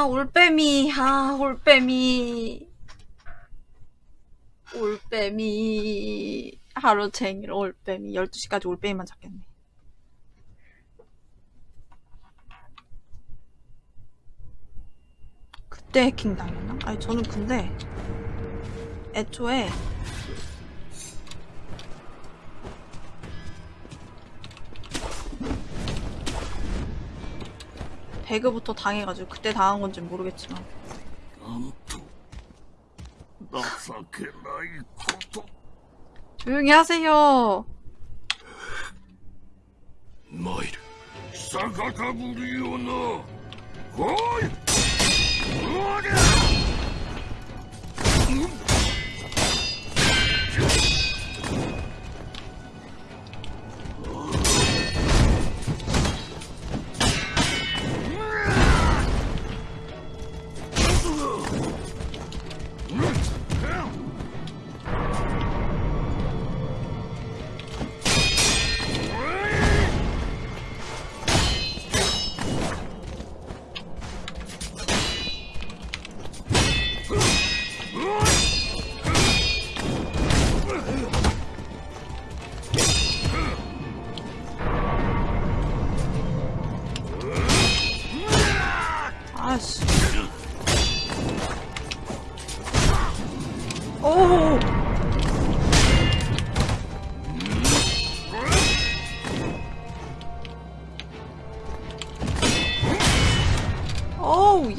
아, 올빼미. 아, 올빼미. 올빼미. 하루 종일 올빼미. 12시까지 올빼미만 잡겠네. 그때 해킹 당했나? 아니, 저는 근데 애초에 배그부터 당해가지고 그때 당한 건지 모르겠지만. 조용히 하세요. 마일 사가가부리오나 호이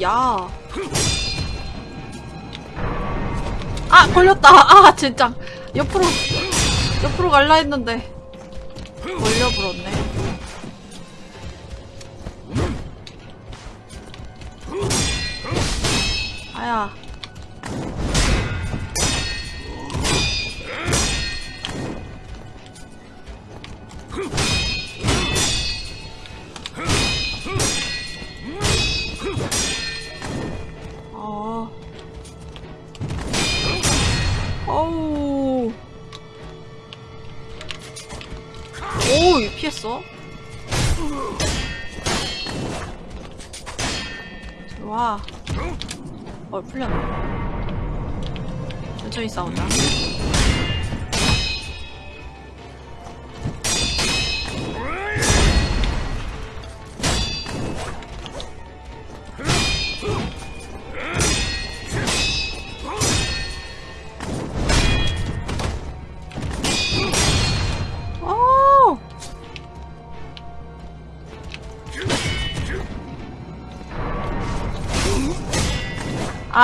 야. 아 걸렸다. 아 진짜. 옆으로 옆으로 갈라 했는데.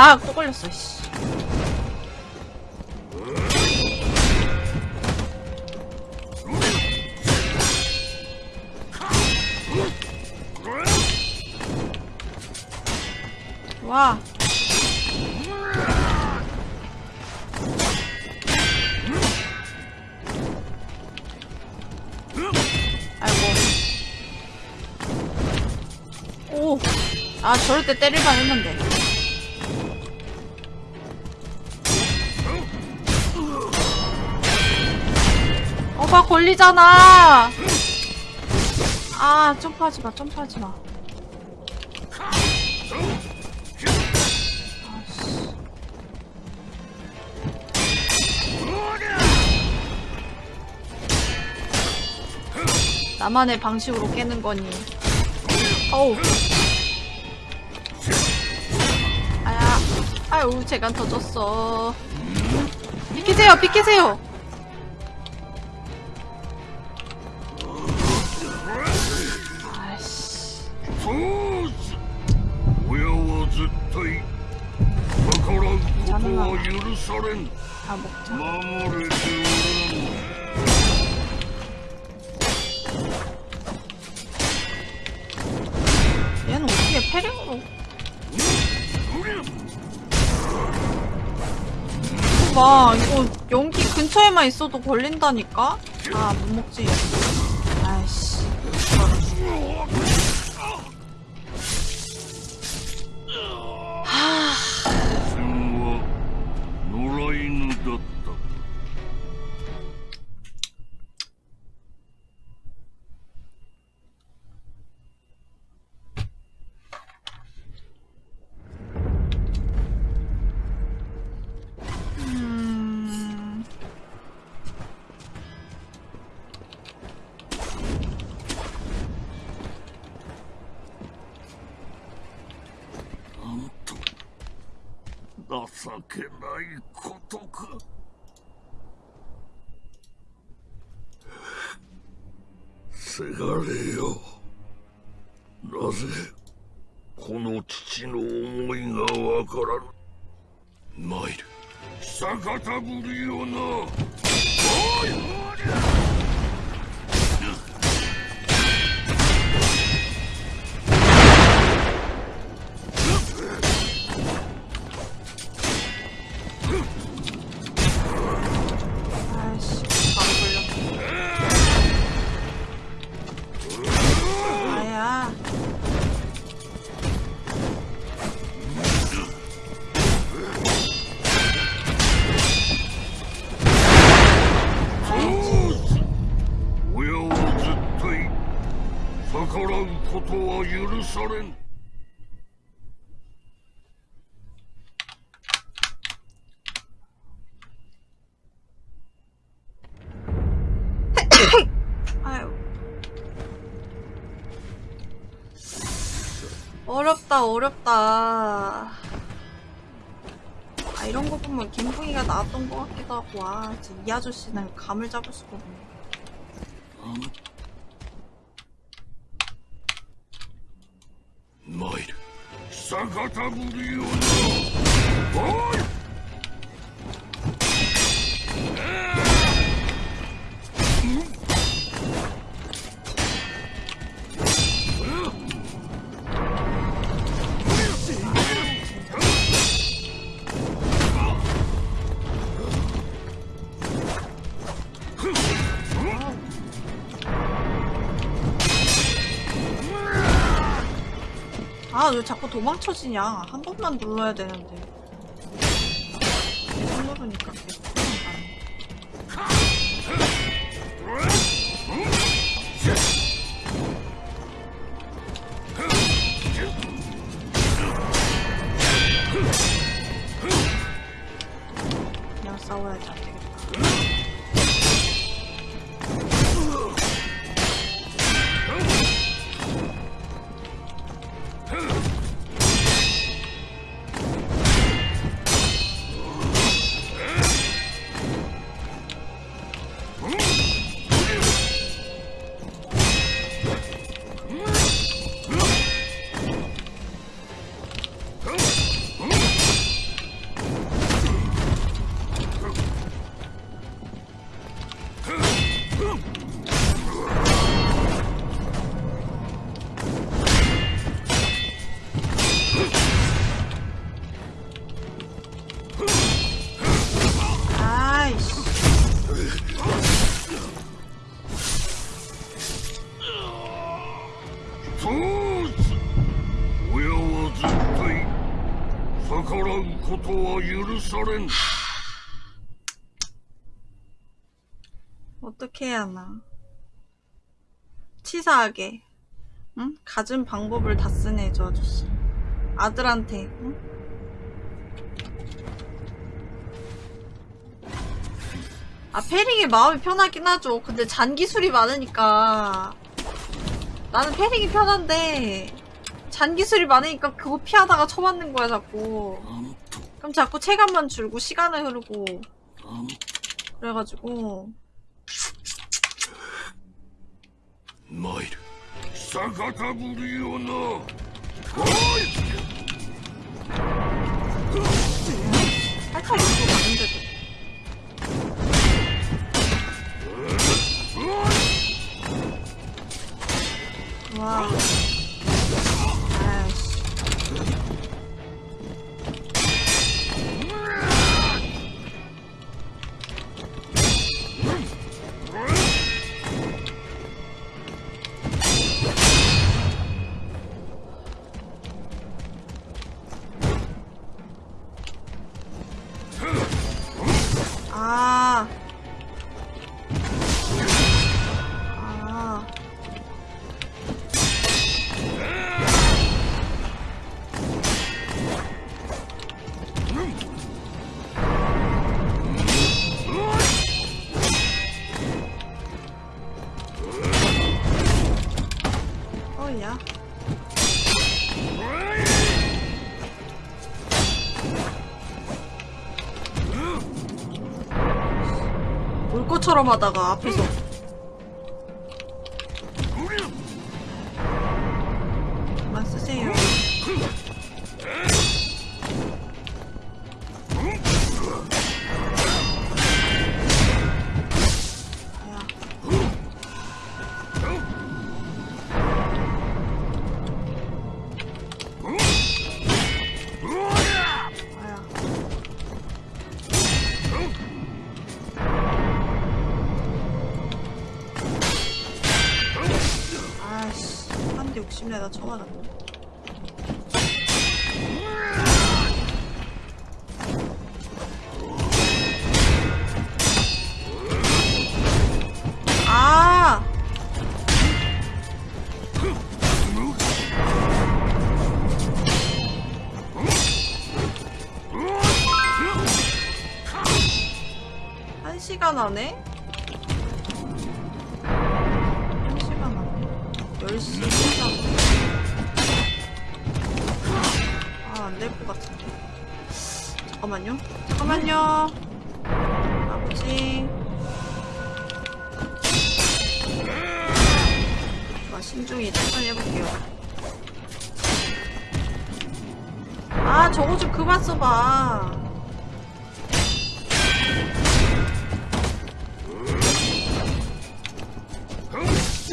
아, 또 걸렸어, 씨. 와. 아이고. 오. 아, 저럴 때 때릴만 했는데. 걸리잖아. 아 점프하지 마, 점프하지 마. 아씨. 나만의 방식으로 깨는 거니. 어우. 아야. 아유, 재간 터졌어. 비키세요, 비키세요. 있어도 걸린다니까? 아, 못 먹지. よな。 어렵다. 아 이런 거 보면 김풍이가 나왔던 것 같기도 하고 와 진짜 이 아저씨는 감을 잡을 수가 없네. 어? 뭐 마일 사가타구리오노 왜 자꾸 도망쳐지냐? 한 번만 눌러야 되는데. 逆らうことは許されん 어떻게 해야 하나? 치사하게, 응? 갖은 방법을 다 쓰네, 저 아저씨. 아들한테, 응? 아, 페릭이 마음이 편하긴 하죠. 근데 잔기술이 많으니까. 나는 페릭이 편한데, 잔기술이 많으니까 그거 피하다가 쳐맞는 거야 자꾸. 그럼 자꾸 체감만 줄고 시간을 흐르고. 그래가지고. 마일 사카타부리오나. 살짝 이렇게 바보처럼 하다가 앞에서 10시 시간. 아, 안 될 것 같은데. 잠깐만요. 잠깐만요. 아버지. 아, 신중히 천천히 해볼게요. 아, 저거 좀 그만 써봐.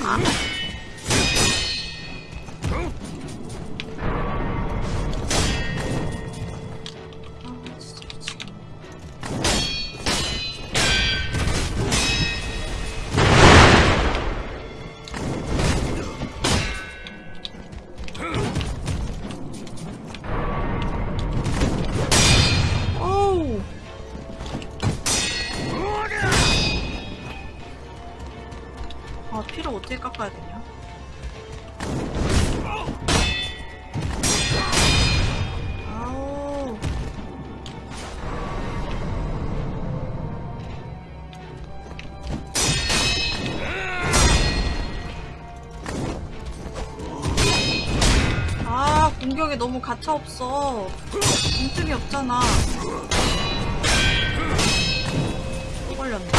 아, 가차 없어. 빈틈이 없잖아. 걸렸네. 네,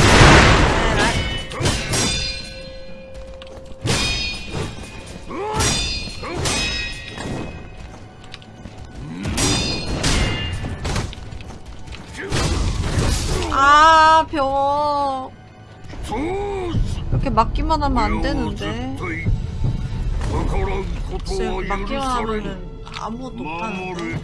아, 이렇게 맞기만 하면 안 되는데. 글쎄, 맡기만 하면은 아무것도 못하는데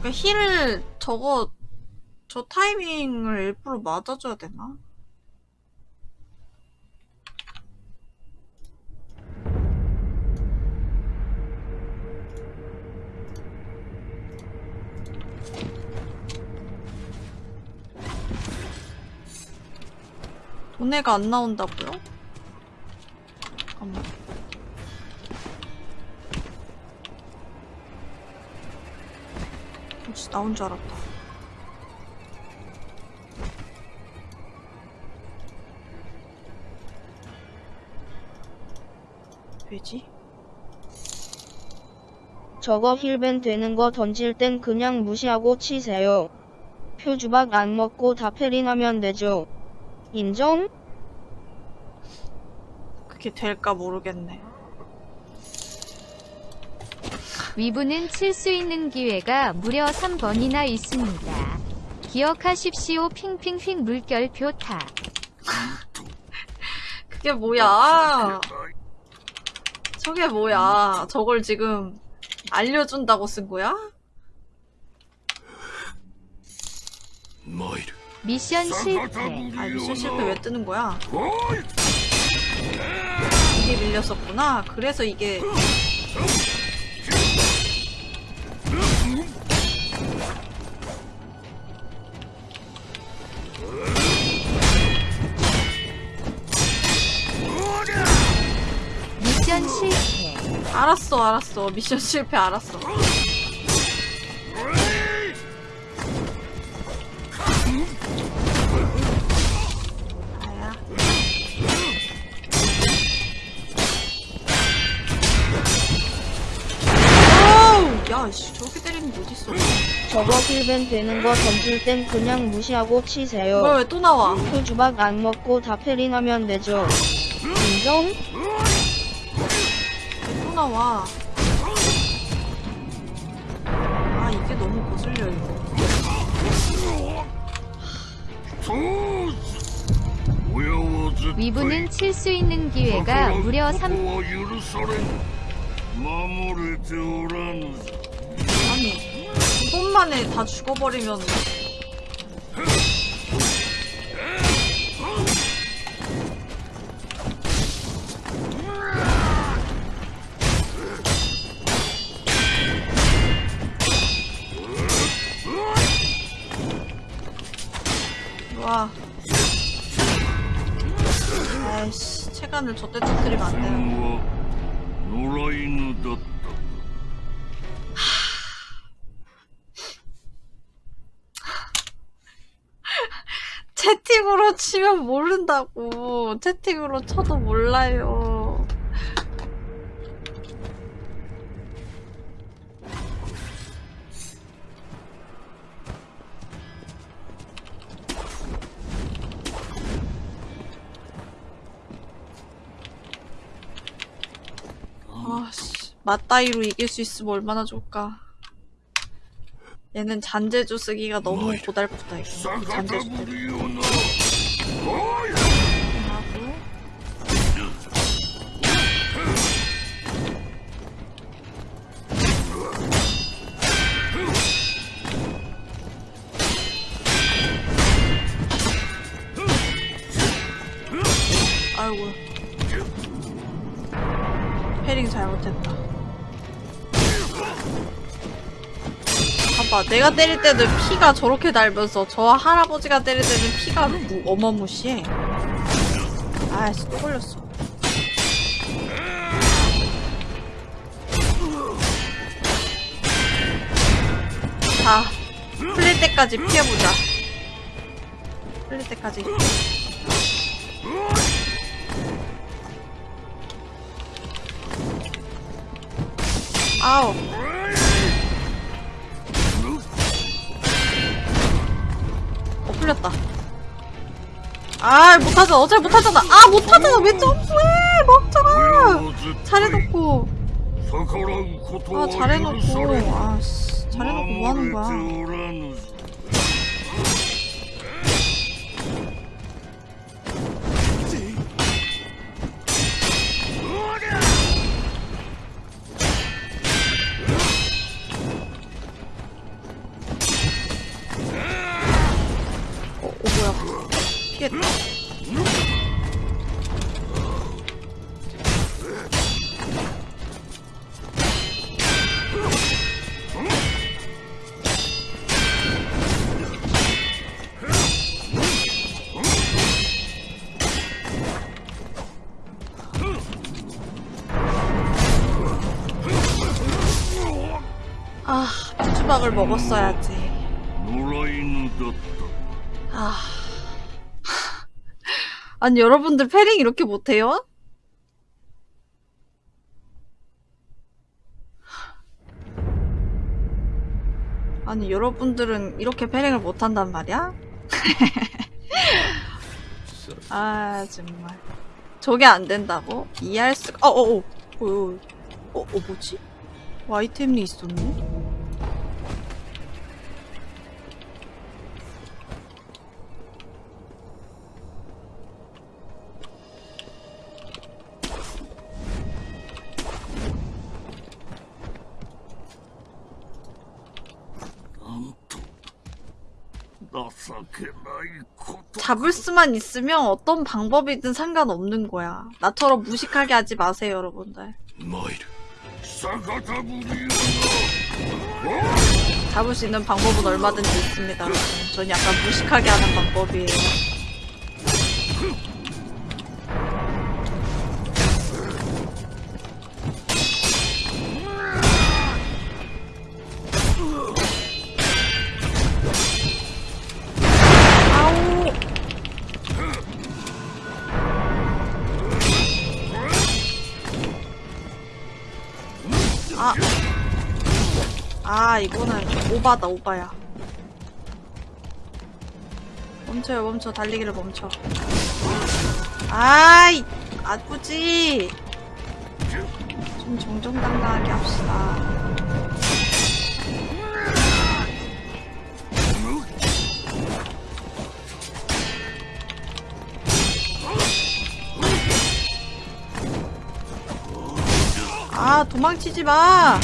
그러니까 힐을 저거 저 타이밍을 일부러 맞아줘야 되나? 돈애가 안 나온다고요? 잠깐만. 혹시 나온 줄 알았다. 왜지? 저거 힐벤 되는 거 던질 땐 그냥 무시하고 치세요. 표주박 안 먹고 다페린 하면 되죠. 인정? 그게 될까 모르겠네. 위부는 칠 수 있는 기회가 무려 3번이나 있습니다. 기억하십시오. 핑핑핑 물결표 타. 그게 뭐야? 저게 뭐야? 저걸 지금 알려준다고 쓴 거야? 参る 미션 실패. 아 미션 실패 왜 뜨는 거야? 이게 밀렸었구나. 그래서 이게 미션 실패. 알았어, 알았어. 미션 실패 알았어. 씨, 저렇게 때리는 게 어딨어? 저거 힐벤 되는 거 던질 땐 그냥 무시하고 치세요. 왜 또 나와? 표주박 안 먹고 다페린 하면 되죠. 인정? 왜 또 나와? 아 이게 너무 거슬려 이거. 위부는 칠 수 있는 기회가 무려 3 번 만에 다 죽어버리면 와. 아이씨 체간을 저때 터뜨리면 안 돼요 채팅으로 치면 모른다고. 채팅으로 쳐도 몰라요. 아씨, 맞다이로 이길 수 있으면 얼마나 좋을까. 얘는 잔재주 쓰기가 너무 고달프다 이거. 잔재주. 아이고 패링 잘못했다. 봐봐 내가 때릴 때는 피가 저렇게 날면서 저 할아버지가 때릴 때는 피가 무, 어마무시해. 아이씨 또 걸렸어. 자 풀릴 때까지 피해보자. 풀릴 때까지. 아우 풀렸다. 아 못하잖아. 어제 못하잖아. 아 못하잖아. 왜 점프해? 멍청아. 잘해놓고. 아 잘해놓고. 아씨. 잘해놓고 뭐하는 거야? 걸 먹었어야지. 아. 아니, 여러분들 패링 이렇게 못해요? 아니, 여러분들은 이렇게 패링을 못한단 말이야? 아, 정말. 저게 안 된다고? 이해할 수가, 어어어. 어, 어, 어, 어, 뭐지? 와이템이 있었네? 잡을 수만 있으면 어떤 방법이든 상관없는 거야. 나처럼 무식하게 하지 마세요, 여러분들. 잡을 수 있는 방법은 얼마든지 있습니다. 전 약간 무식하게 하는 방법이에요. 이거는 오바다 오바야. 멈춰요 멈춰. 달리기를 멈춰. 아이 아프지. 좀 정정당당하게 합시다. 아 도망치지 마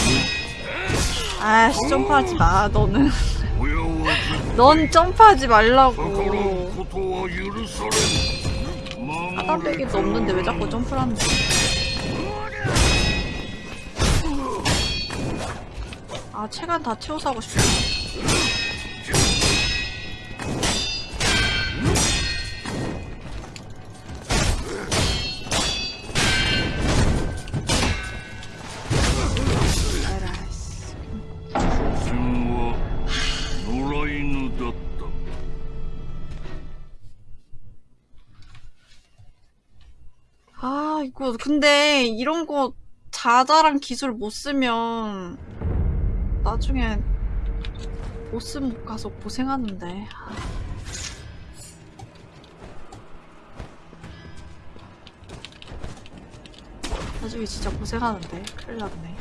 아씨 점프하지 마 너는. 넌 점프하지 말라고. 하다배기도 없는데 왜 자꾸 점프를 하는 거야? 아 체간 다 채워서 하고 싶어. 어, 근데 이런 거 자잘한 기술 못 쓰면 나중에 보스 못 가서 고생하는데. 나중에 진짜 고생하는데. 큰일 났네.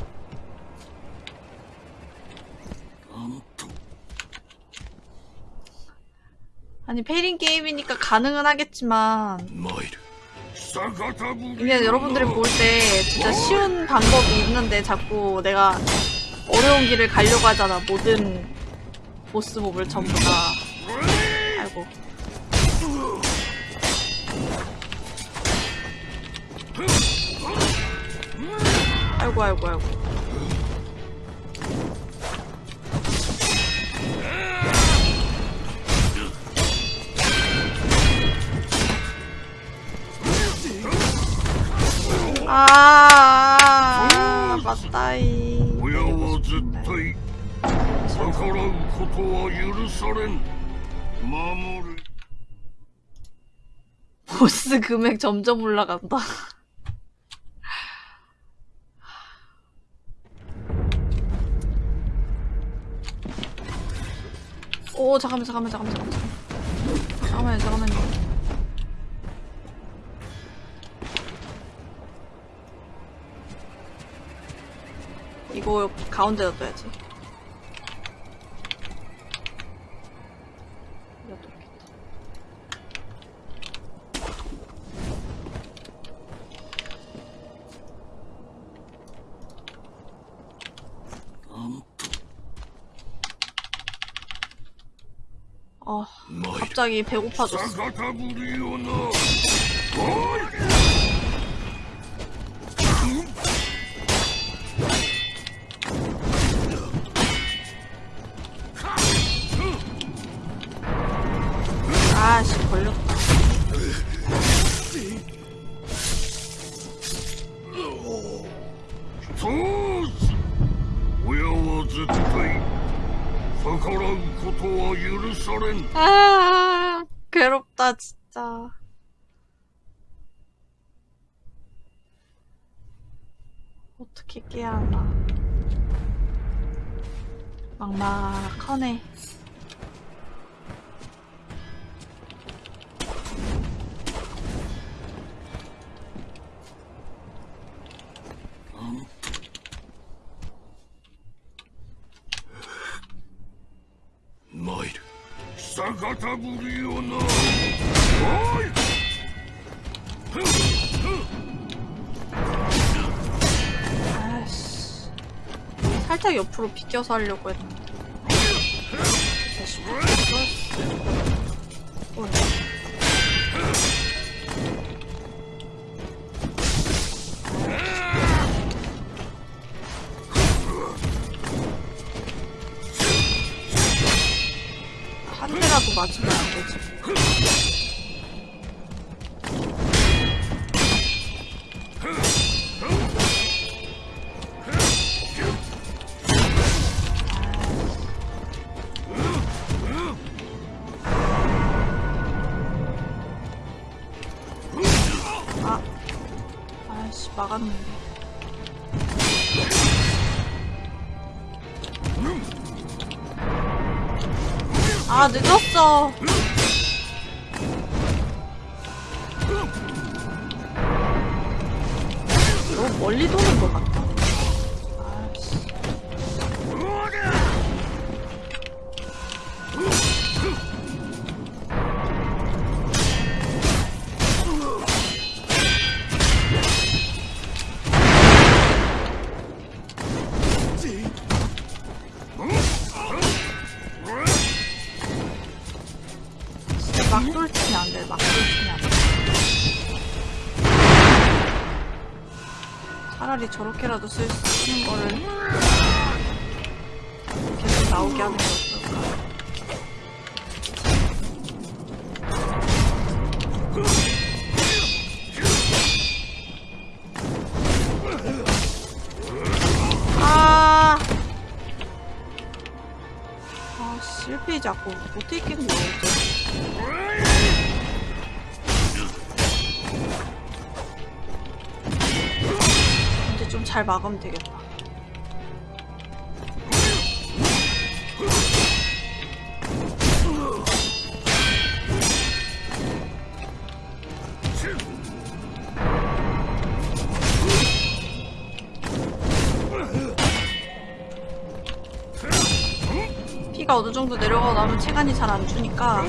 아니 페린 게임이니까 가능은 하겠지만 뭐이를. 이게 여러분들이 볼 때 진짜 쉬운 방법이 있는데 자꾸 내가 어려운 길을 가려고 하잖아 모든 보스 몹을 전부 다. 아이고. 아이고 아이고 아이고 아 맞다이 親は絶対逆らうことは許されん守る 보스 금액 점점 올라간다. 오 잠깐만 잠깐만 잠깐만 잠깐만 잠깐만요 잠깐만요. 이거 가운데다 둬야지. 아 갑자기 배고파졌어. 막막하네. 옆으로 비껴서 하려고 했는데. 막돌치면 안 돼 막돌치면 안 돼 차라리 저렇게라도 쓸 수 있는 거를 계속 나오게 하는 아, 실패 자꾸 어째. 이제 좀 잘 막으면 되겠다. 어느 정도 내려가고 나면 체간이 잘 안 주니까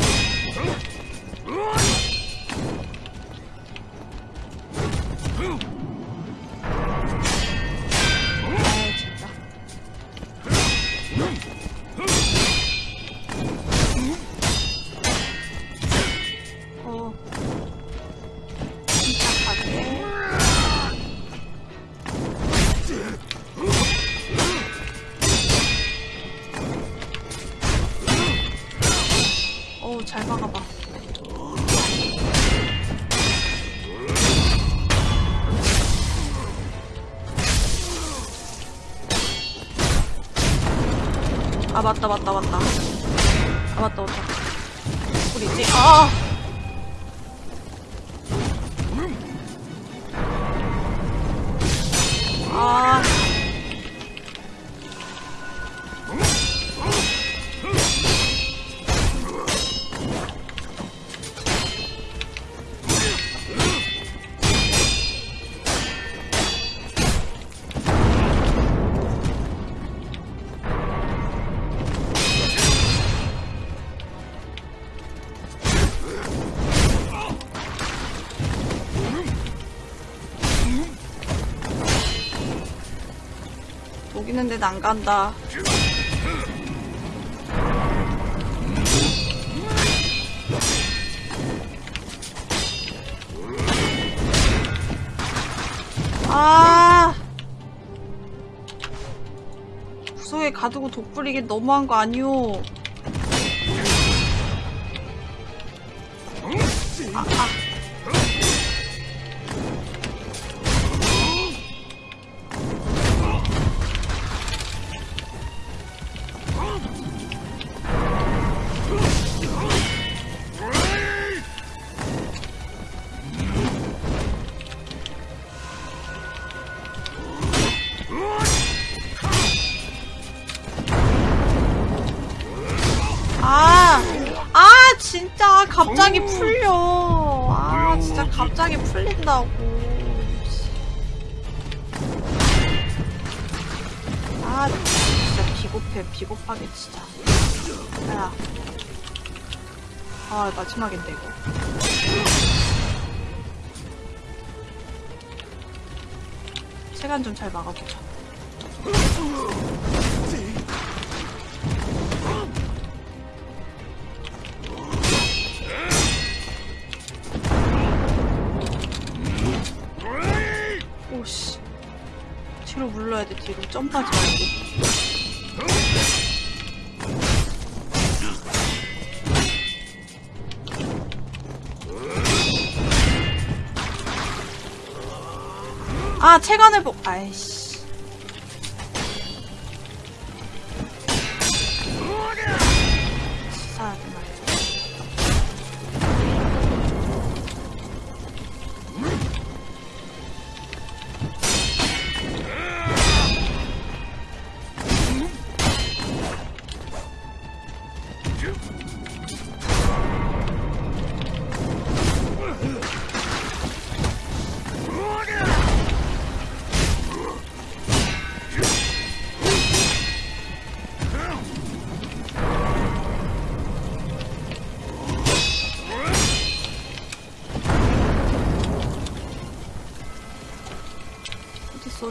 맞다 맞다 맞다 데는 안 간다. 아. 구석에 가두고 독 뿌리기 너무한 거 아니오. 갑자기 풀린다고. 아, 진짜 비겁해, 비겁하게 진짜. 야. 아, 마지막인데 이거. 시간 좀 잘 막아보자. 점프하지 말고. 아, 체간을 보, 아이씨.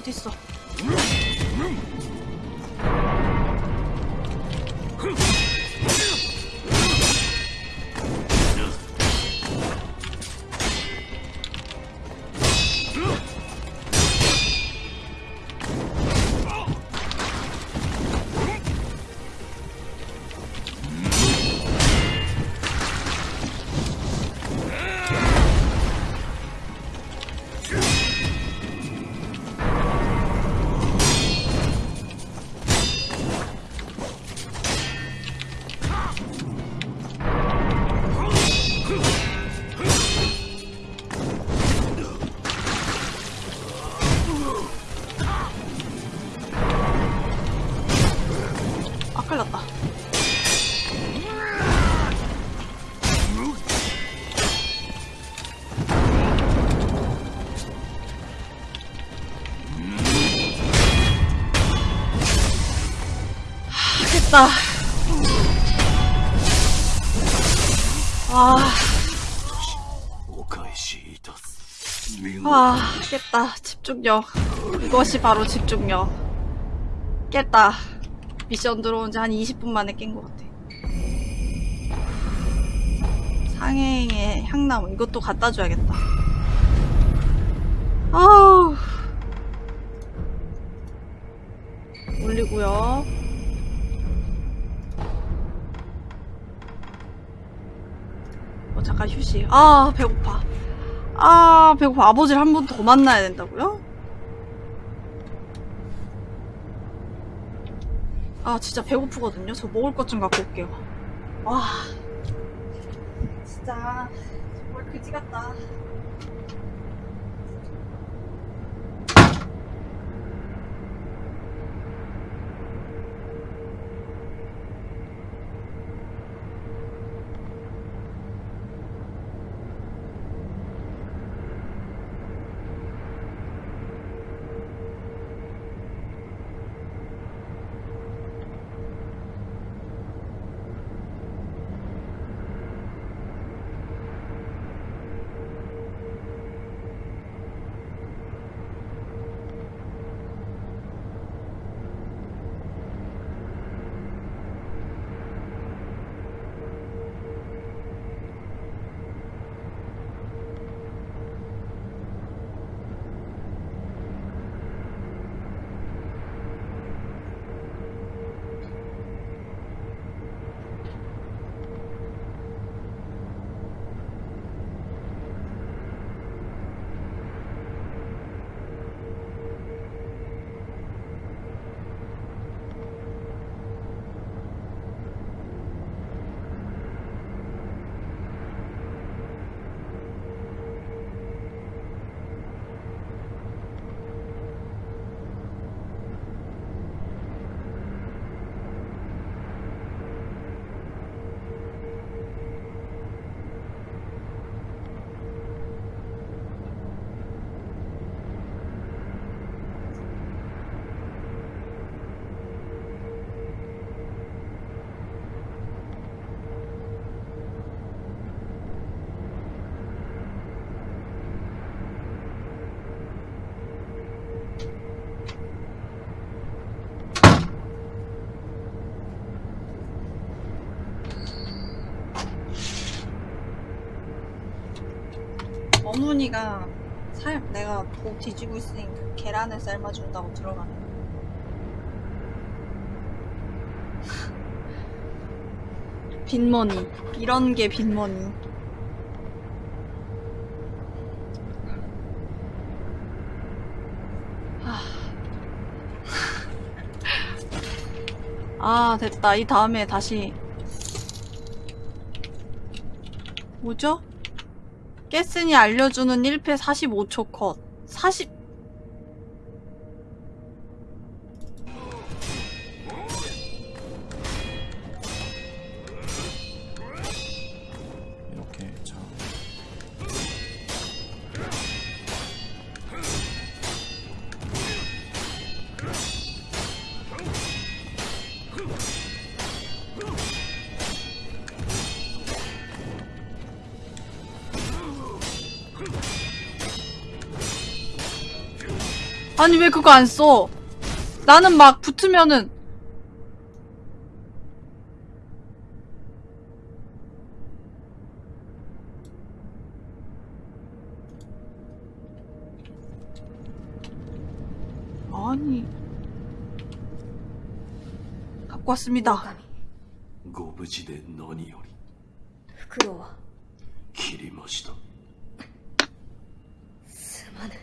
어딨어? 미쳤다 아. 아, 깼다. 집중력. 이것이 바로 집중력. 깼다. 미션 들어온 지 한 20분 만에 깬 것 같아. 상해의 향나무. 이것도 갖다 줘야겠다. 아우. 올리고요. 잠깐 휴식. 아, 배고파. 아, 배고파. 아버지를 한 번 더 만나야 된다고요? 아, 진짜 배고프거든요. 저 먹을 것 좀 갖고 올게요. 와. 진짜, 정말 그지 같다. 어머니가 살, 내가 복 뒤지고 있으니까 계란을 삶아준다고 들어가네. 빈머니. 이런 게 빈머니. 하. 아, 됐다. 이 다음에 다시. 뭐죠? 깨슨이 알려주는 1패 45초 컷. 40, 아니 왜 그거 안 써? 나는 막 붙으면은 아니 갖고 왔습니다. 狼ご無事で何よりフクロウは切りましたすまぬ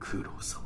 九郎様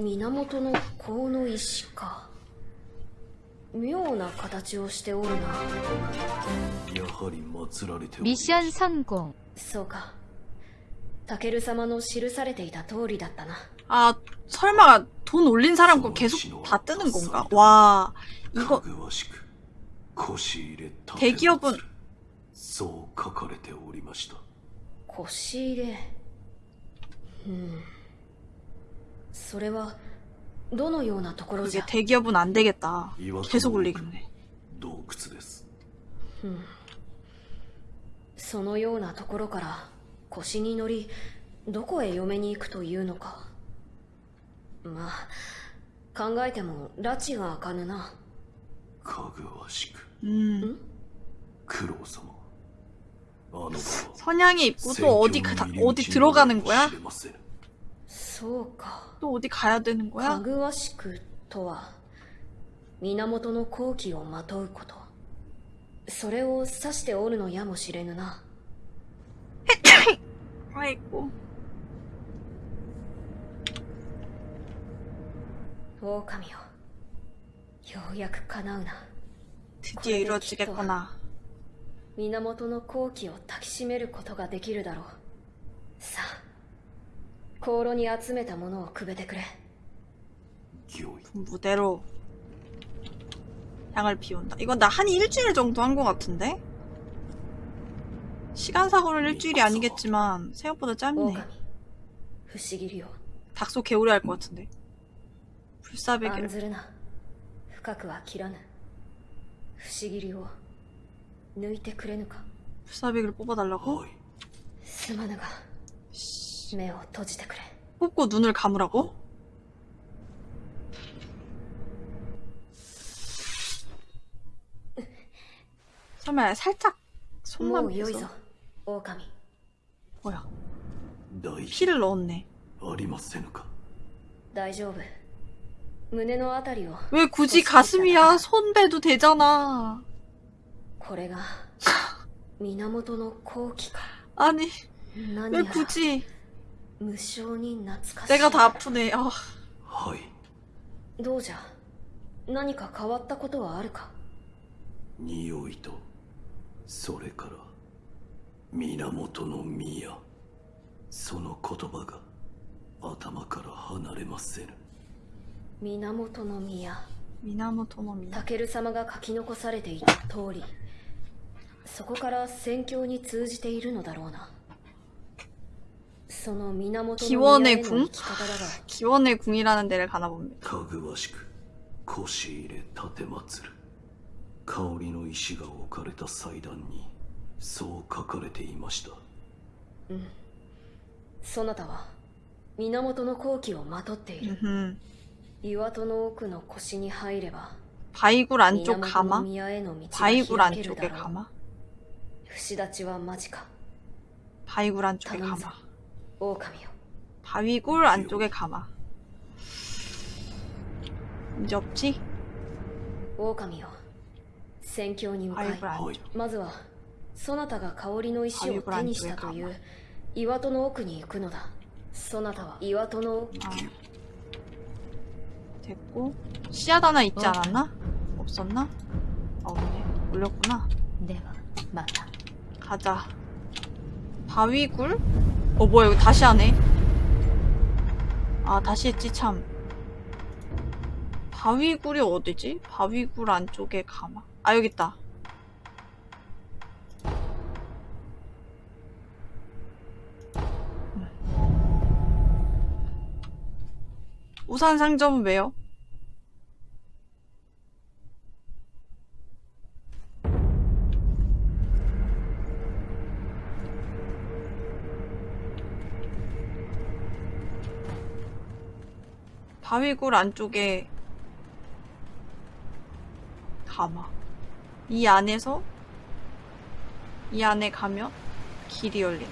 源の甲の石か妙な形をしておるなやはり祀られておりま 미션 す 성공. そうかタケル様の記されていた通りだったな 아, 설마 돈 올린 사람 거 계속 다 뜨는 건가? 와, か 이거 ぐわしく腰入れた 대기업은 そう書かれておりました腰入れうん それはどのようなところじ 그게 ゃ 대기업은 안 되겠다. 岩戸 계속 の奥 올리겠네. 洞窟ですそのようなところから腰に乗りどこへ嫁に行くというのかまあ考えても拉致が開かぬなかぐわしく 음. 九郎様あの場は 선양의 입고 또 어디, 가, 어디 들어가는 거야? 知れませんそうか 또 어디 가야 되는 か 거야? ぐわしくとは源の好機をまとうことそれを指しておるのやもしれぬな 아이고. 狼よようやく叶うな 드디어 이루어지겠구나. 源の好機を抱きしめることができるだろうさあ 香炉に集めたものをくべてくれ御意 무대로 향을 피운다. 이건 나 한 일주일 정도 한 것 같은데? 시간사고는 일주일이 아니겠지만 생각보다 짧네. 狼不思議よ 닥소 개오래 할 것 같은데. 案 불사백일 ずるな深くは切らぬ不思議を抜いてくれぬか 불사백을 뽑아달라고? はいすまぬが 目を閉じてくれ 뽑고 눈을 감으라고? 설마 살짝 も 손만 うよい 빼서 ぞ狼 뭐야 大事 피를 넣었네 ありませぬか大丈夫胸のあたりを 왜 굳이 가슴이야 손 배도 되잖아 これが源の好機か 아니 何 왜 やら 굳이 無性に懐かしい 내가 다 아프네 아, はいどうじゃ何か変わったことはあるか匂いとそれから源の宮その言葉が頭から離れませぬ源の宮 미나모토 노 미나 タケル様が書き残されていた通りそこから宣教に通じているのだろうな その源の宮への生き方だが 기원의 궁이라는 데를 가나 봅니다 かぐわしく腰入れ立てまつる香りの石が置かれた祭壇にそう書かれていましたそなたは源の好機をまとっている 음흠. 岩戸の奥の腰に入れば 바이굴 안쪽 源の 가마? 宮への道が 바이굴 開ける 안쪽에 だろう 가마? 節立ちは間近 바이굴 안쪽에 가면 서. 가마 狼よ 바위굴 안쪽에 가마 문제 없지? 狼よ戦況に向かい 아이블 안 はい 줘. まずはそなたが香りの石を手にしたという岩戸の奥に行くのだそなたは岩戸の奥 아. 됐고 씨앗 하나 있지 않았나? 없었나? 아, 없네 올렸구나 ではまた 가자 바위굴? 어 뭐야 이거 다시 하네 아 다시 했지 참 바위굴이 어디지? 바위굴 안쪽에 가마 아 음. 우산 상점은 왜요? 바위굴 안쪽에 가마. 이 안에서 이 안에 가면 길이 열린.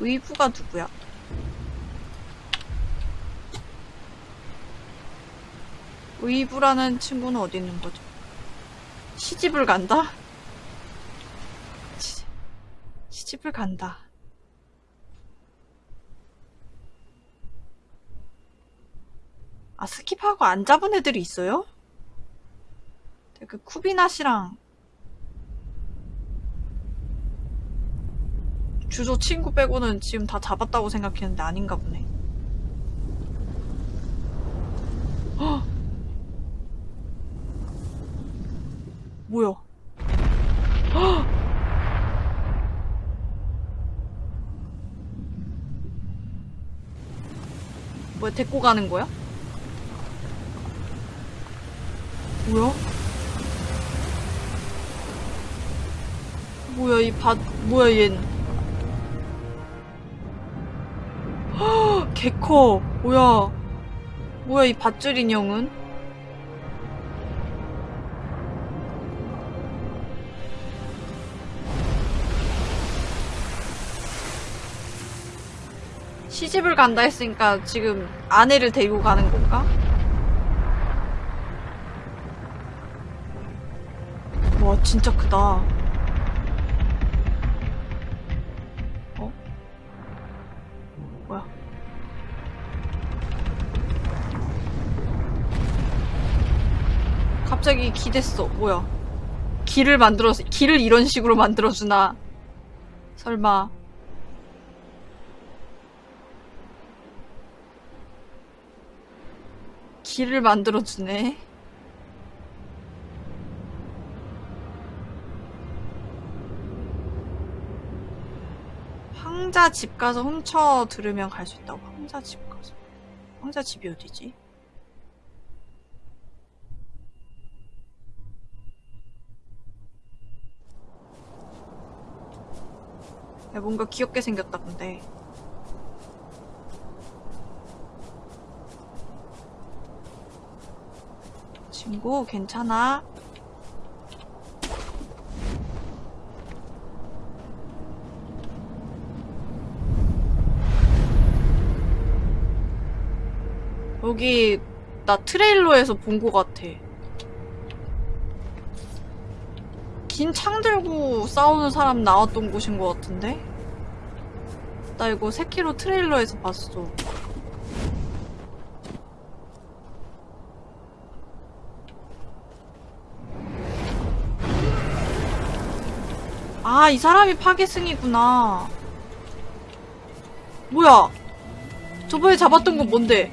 의부가 누구야? 의부라는 친구는 어디 있는 거죠? 시집을 간다? 시, 시집을 간다. 아, skip하고 안 잡은 애들이 있어요? 그 쿠비나 씨랑 주조 친구 빼고는 지금 다 잡았다고 생각했는데 아닌가 보네. 헉! 뭐야? 헉! 뭐야, 데리고 가는 거야? 뭐야? 뭐야 이 밭 뭐야 얜 헉, 개커 뭐야 뭐야 이 밧줄 인형은 시집을 간다 했으니까 지금 아내를 데리고 가는 건가? 와 진짜 크다. 어? 뭐야? 갑자기 기댔어. 뭐야? 길을 만들어서 길을 이런 식으로 만들어 주나? 설마. 길을 만들어 주네 황자 집 가서 훔쳐 들으면 갈 수 있다고. 황자 집 가서. 황자 집이 어디지? 야, 뭔가 귀엽게 생겼다, 근데. 친구, 괜찮아? 여기 나 트레일러에서 본 것 같아. 긴 창 들고 싸우는 사람 나왔던 곳인 것 같은데? 나 이거 세키로 트레일러에서 봤어. 아, 이 사람이 파괴승이구나. 뭐야? 저번에 잡았던 건 뭔데?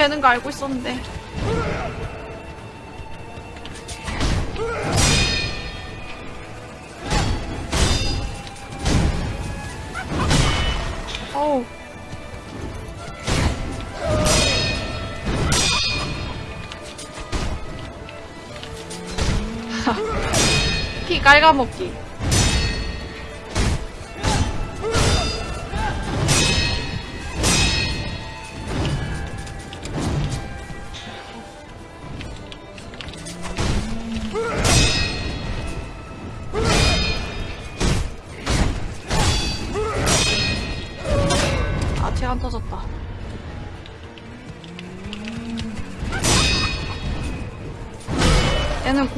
배는 거 알고 있었는데. 어우. 피 깔가먹기.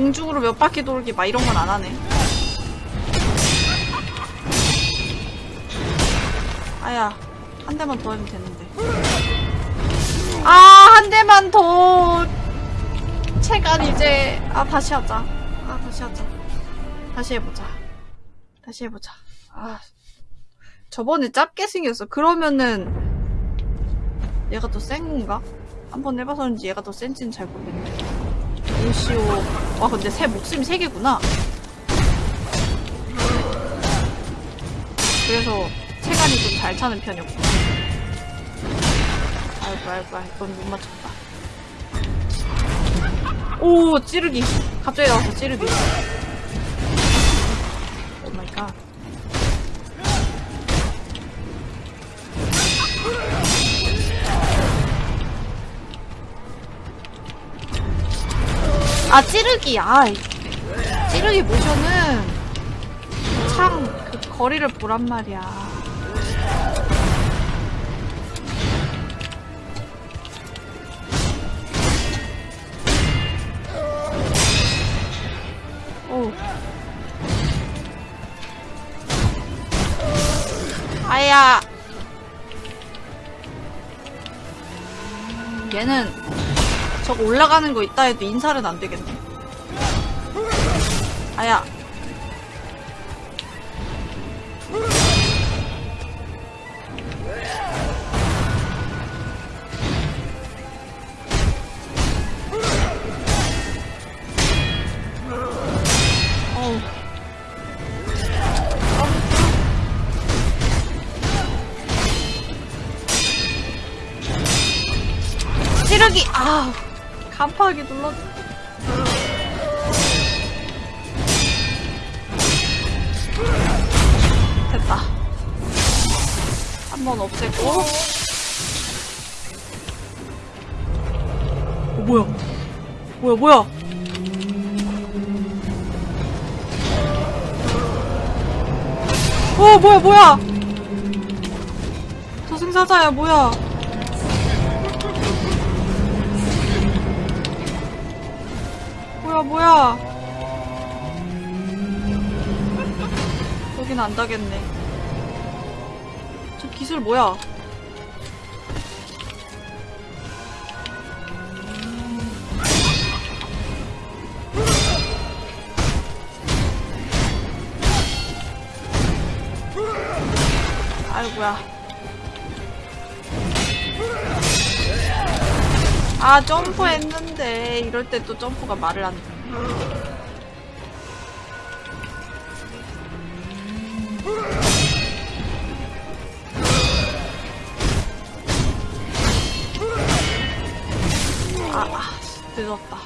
공중으로 몇 바퀴 돌기 막 이런 건 안 하네. 아야, 한 대만 더 하면 되는데. 아, 한 대만 더. 체간 이제, 아, 다시 하자. 아, 다시 하자. 다시 해보자. 다시 해보자. 아, 저번에 짧게 생겼어. 그러면은, 얘가 더 센 건가? 한번 해봐서인지 얘가 더 센지는 잘 모르겠네. 루시오. 와, 근데 새 목숨이 세 개구나. 그래서 체간이 좀 잘 차는 편이었구나. 아이고, 아이고, 아이고, 이건 못 맞췄다. 오, 찌르기. 갑자기 나왔어, 찌르기. Oh my god. 아, 찌르기. 아, 이- 찌르기 모션은 창, 그 거리를 보란 말이야. 오. 아야. 얘는 저거 올라가는 거 있다 해도 인사는 안 되겠네. 아야. 찌르기! 아, 간파하기 눌렀. 됐다. 한 번 없애고. 어, 뭐야? 뭐야, 뭐야? 어, 뭐야, 뭐야? 저승사자야, 뭐야? 뭐야, 뭐야? 여긴 안 닿겠네. 저 기술 뭐야? 아이고야. 아, 점프했는데, 이럴 때 또 점프가 말을 안듣 네. 아, 아, 씨, 늦었다.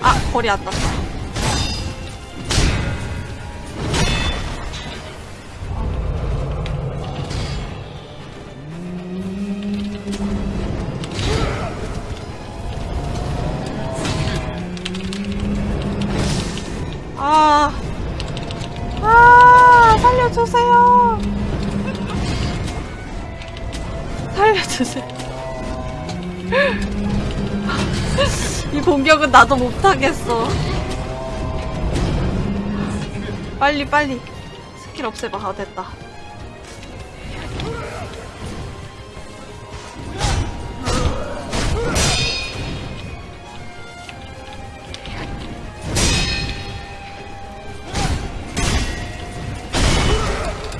아, 거리 안 나도 못하겠어. 빨리 빨리. 스킬 없애봐. 아 됐다.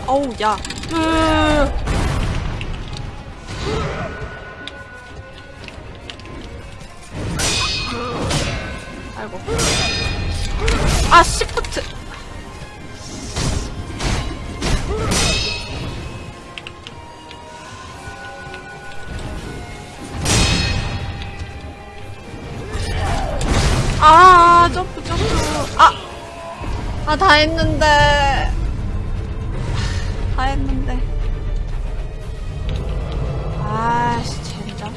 어우 야 으 다 했는데. 다 했는데. 아씨, 젠장.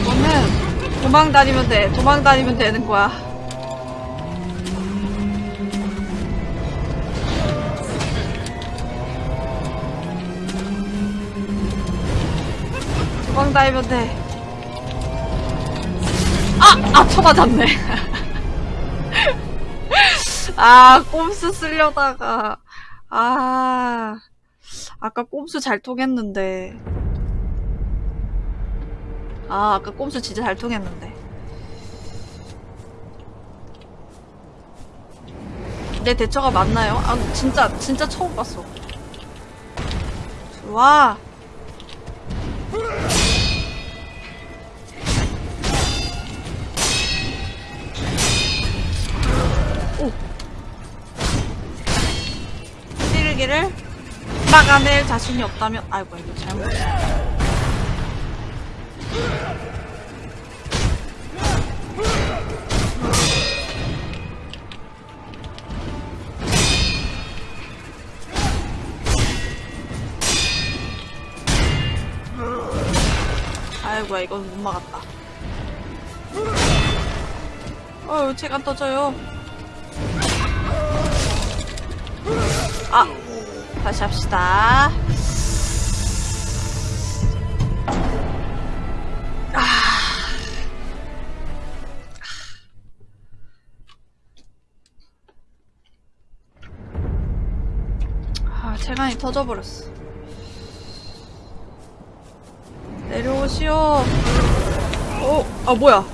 이거는 도망 다니면 돼. 도망 다니면 되는 거야. 도망 다니면 돼. 아! 아, 쳐맞았네. 아, 꼼수 쓰려다가. 아. 아까 꼼수 잘 통했는데. 아, 아까 꼼수 진짜 잘 통했는데. 내 대처가 맞나요? 아, 진짜, 진짜 처음 봤어. 좋 찌르기를 막아낼 자신이 없다면 아이고 이거 잘못. 아이고야 이건 못 막았다. 어휴 체가 떠져요 아 다시 합시다. 아. 체간이 터져버렸어. 내려오시오. 어? 아 뭐야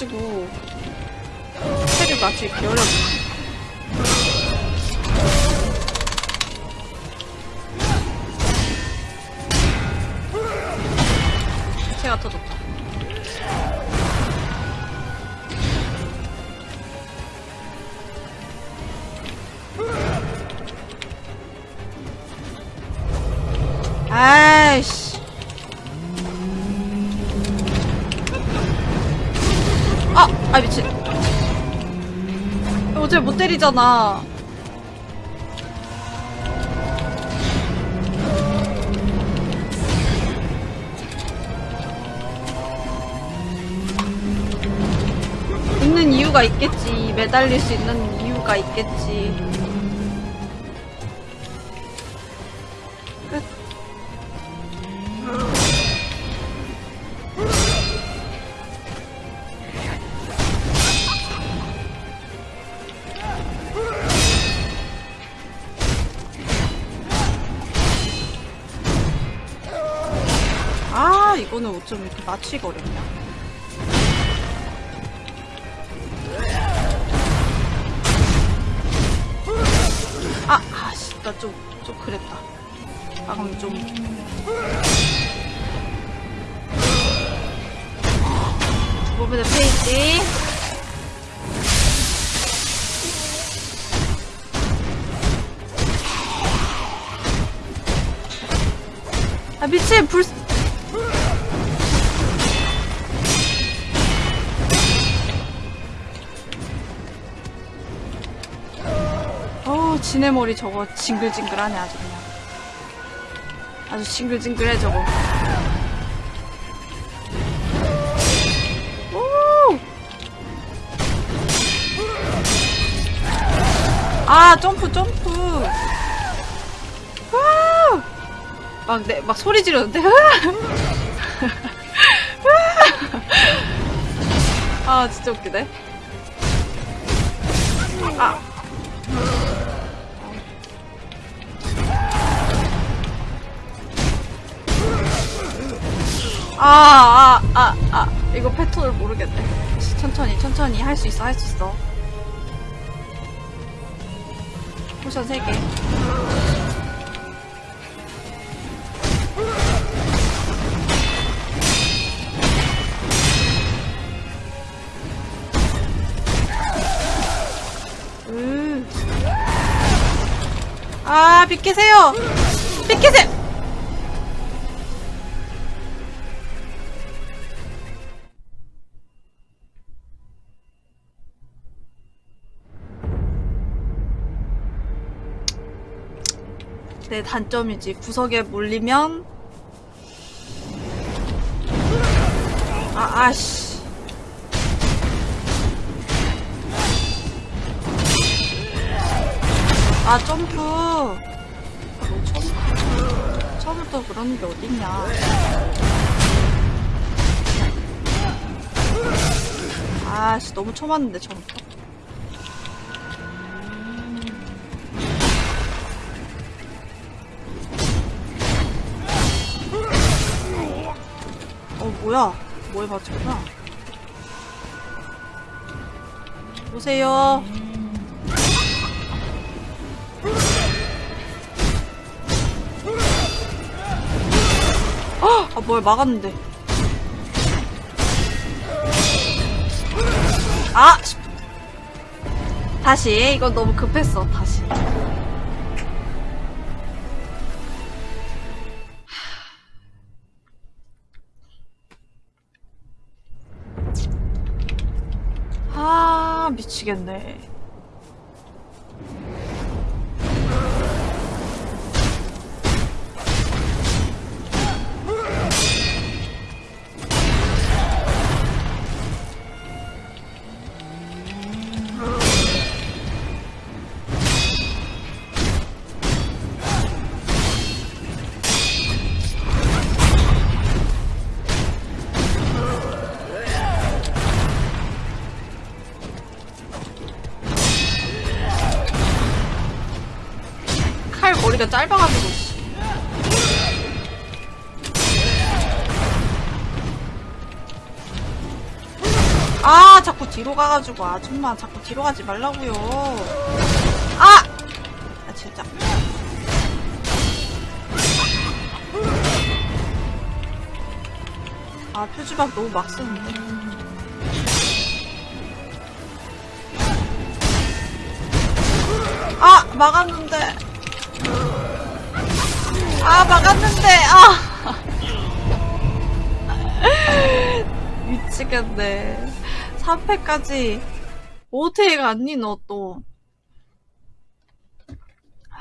느려가지고. 스택을 맞추기 어려워. 체가 터졌다. 아이씨. 아, 아 미친. 어제 못 때리잖아. 있는 이유가 있겠지. 매달릴 수 있는 이유가 있겠지. 어쩜 이렇게 맞추기가 어렵냐? 아, 아씨, 나 좀, 좀 그랬다. 방금 좀. 두 번째 페이지. 아, 미친, 불, 머리 저거 징글징글하네, 아주 그냥. 아주 징글징글해, 저거. 오! 아, 점프, 점프. 와! 막, 내, 막 소리 지르는데. 아, 진짜 웃기네. 천천히. 할 수 있어, 할 수 있어. 포션 3개. 으. 아, 비키세요! 비키세요! 내 단점이지. 구석에 몰리면 아, 아씨. 아, 점프. 뭐 점프. 처음부터 그런 게 어딨냐. 아씨, 너무 쳐맞는데, 처음부터. 뭐야. 뭐에 맞췄구나. 오세요. 아, 뭘 막았는데. 아! 씨. 다시. 이건 너무 급했어. 다시. 아, 미치겠네. 짧아가지고. 씨. 아, 자꾸 뒤로 가가지고 아줌마 자꾸 뒤로 가지 말라고요. 아, 아 진짜. 아 표지박 너무 막 쓰는데. 아 막았는데. 아 막았는데 아 미치겠네 3패까지 5테이가 아니 너 또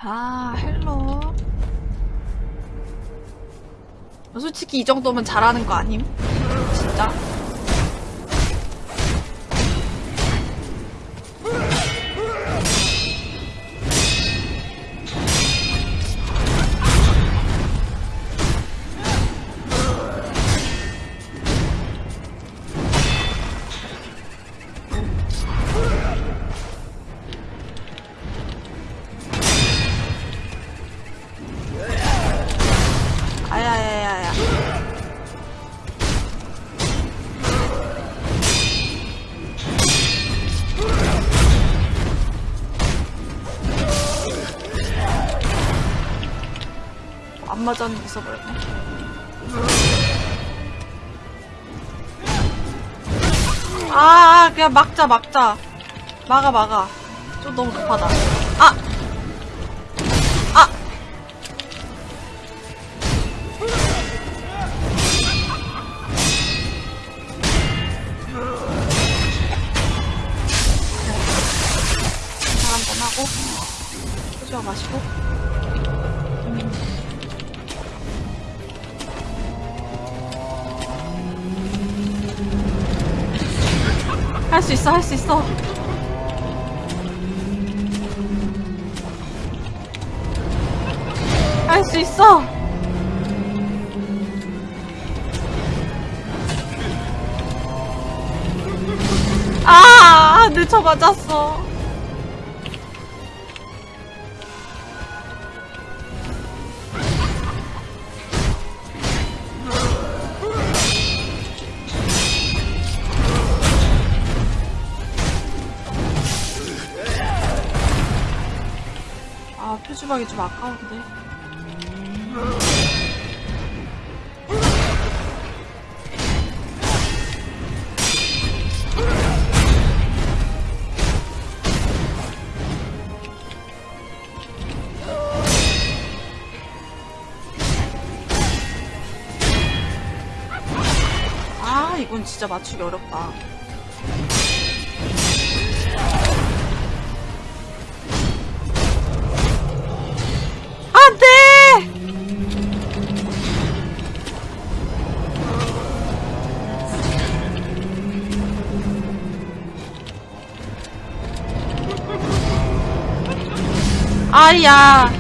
아 헬로 솔직히 이 정도면 잘하는 거 아님? 진짜? 아야야야야 안 맞았는데 있어버렸네 아, 아, 그냥 막자, 막자. 막아, 막아. 좀 너무 급하다. 아! 좀 아까운데. 아, 이건 진짜 맞추기 어렵다. 아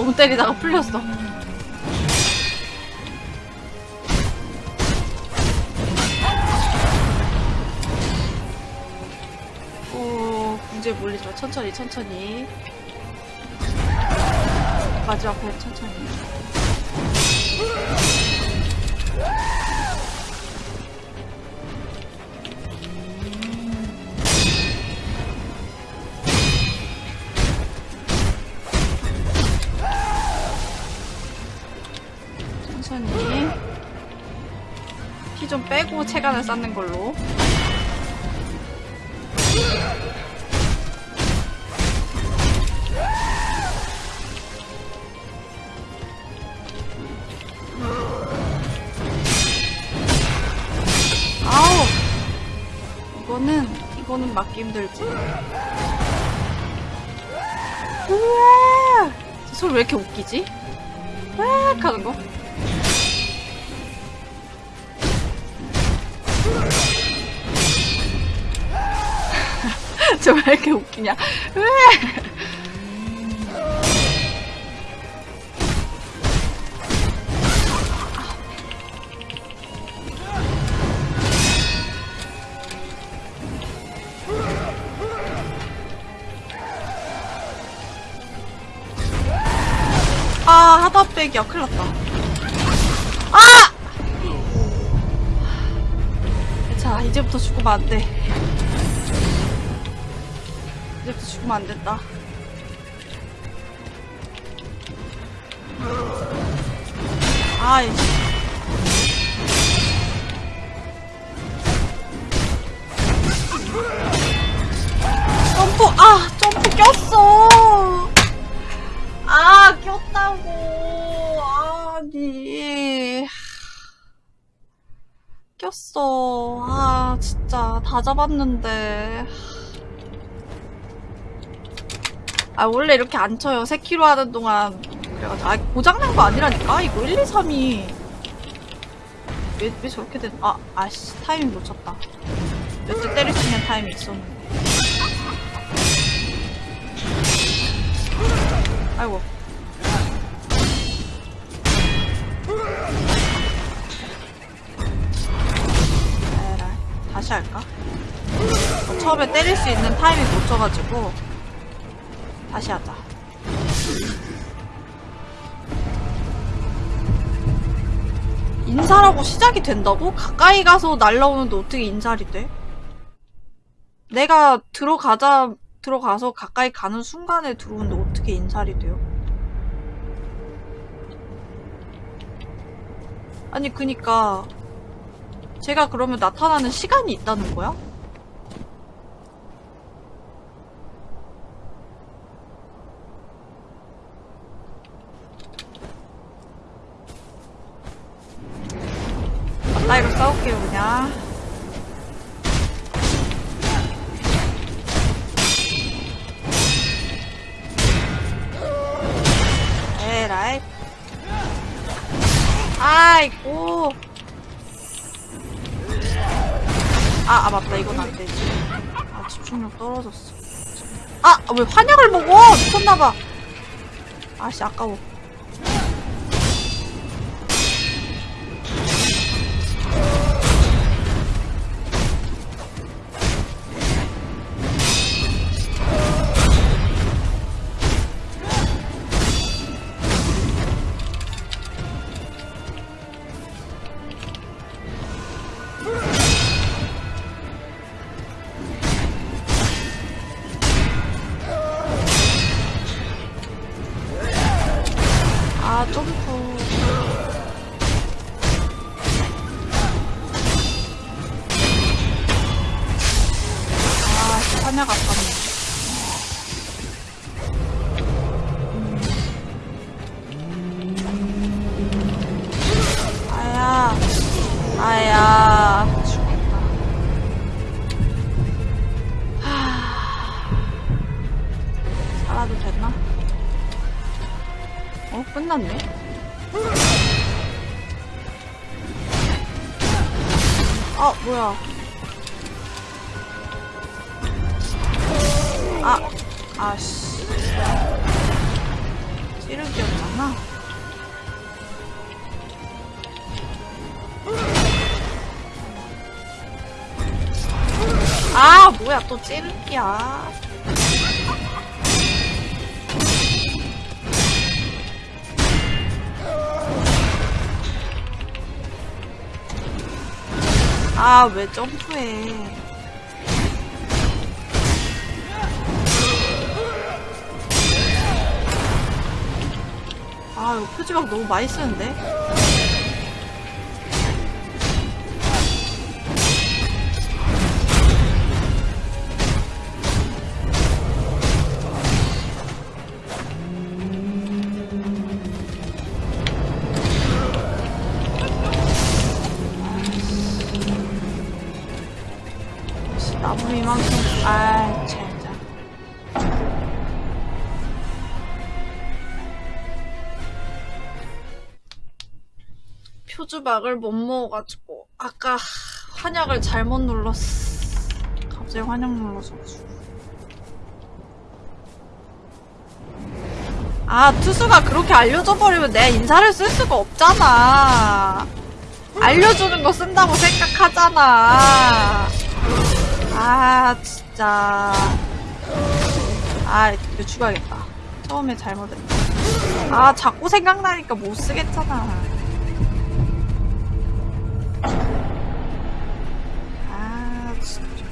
너무 때리다가 풀렸어. 오, 몰리지 마. 천천히, 천천히. 마지막 배 천천히. 천천히. 체간을 쌓는 걸로. 아우! 이거는, 이거는 막기 힘들지. 우와! 소리 왜 이렇게 웃기지? 으악 하는 거? 저왜 이렇게 웃기냐? 으악! 아, 하다 빼기야. 큰일 났다. 아! 자, 이제부터 죽으면 안 돼. 죽으면 안 된다. 아이씨. 점프, 아, 점프 꼈어. 아, 꼈다고. 아니. 꼈어. 아, 진짜. 다 잡았는데. 아 원래 이렇게 안 쳐요. 3km 하는 동안. 그래가지고. 아 고장난 거 아니라니까? 이거 1, 2, 3이. 왜, 왜 저렇게 된 아, 아씨 타이밍 놓쳤다. 몇 대 때릴 수 있는 타이밍 있었는데. 아이고. 에라 다시 할까? 처음에 때릴 수 있는 타이밍 놓쳐가지고. 다시 하자. 인사라고 시작이 된다고? 가까이 가서 날라오는데 어떻게 인살이 돼? 내가 들어가자 들어가서 가까이 가는 순간에 들어오는데 어떻게 인살이 돼요? 아니 그니까 제가 그러면 나타나는 시간이 있다는 거야? 싸울게요 그냥. 에라이 아이고. 아, 아 맞다. 이건 안 되지. 아 집중력 떨어졌어. 아 왜 환약을 먹어? 미쳤나봐. 아씨 아까워 찌르기야. 아, 왜 점프해. 아, 표지막 너무 많이 쓰는데? 표주박을 못 먹어가지고 아까 환약을 잘못 눌렀어. 갑자기 환약 눌러서. 아 투수가 그렇게 알려줘 버리면 내 인사를 쓸 수가 없잖아. 알려주는 거 쓴다고 생각하잖아. 아 진짜. 아 이거 죽어야겠다. 처음에 잘못했다. 아 자꾸 생각나니까 못 쓰겠잖아. 아 진짜.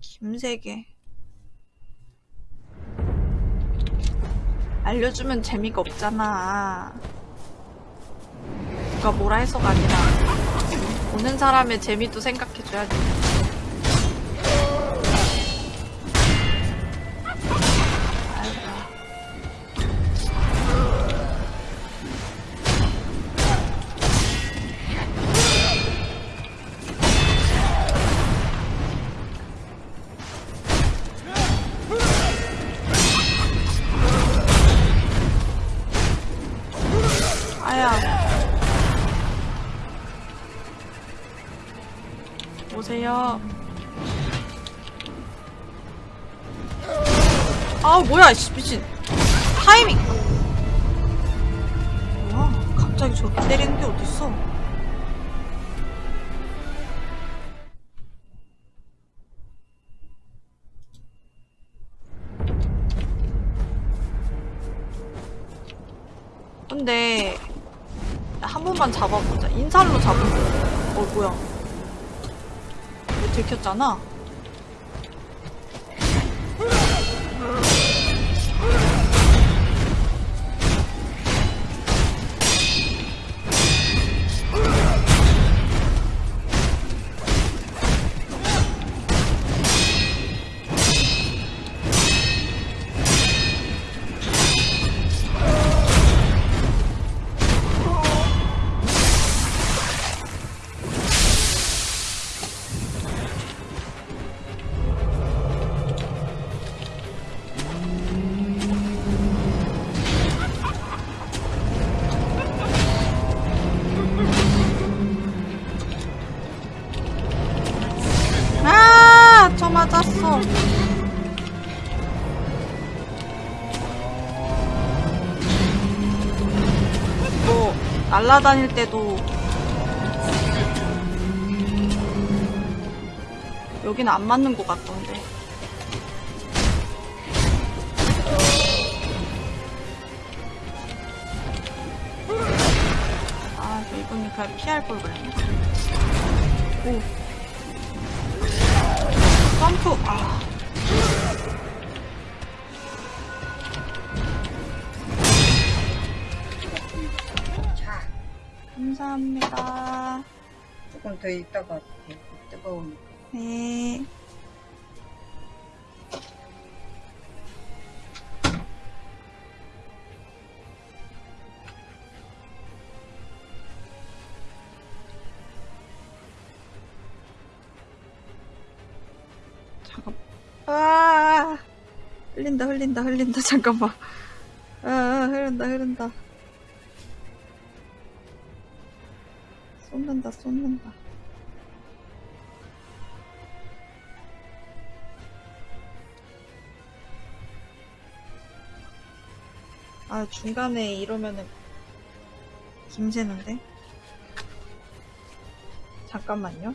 김세계. 알려주면 재미가 없잖아. 누가 뭐라 해서가 아니라 보는 사람의 재미도 생각해줘야지. 오세요. 아 뭐야 씨 미친. 타이밍. 뭐야 갑자기 저렇게 때리는 게 어딨어? 근데 한 번만 잡아보자. 인살로 잡으면 어 뭐야 들켰잖아. 아, 날라다닐 때도 여긴 안 맞는 것 같던데. 아, 저 이분이 그냥 피할 걸 그랬네. 오. 점프 아 감사합니다. 조금 더 있다가 뜨거우니까. 네. 잠깐 아. 흘린다 흘린다 흘린다. 잠깐만. 아 아, 흐른다 흐른다 쏟는다 쏟는다. 아 중간에 이러면은 김새는데? 잠깐만요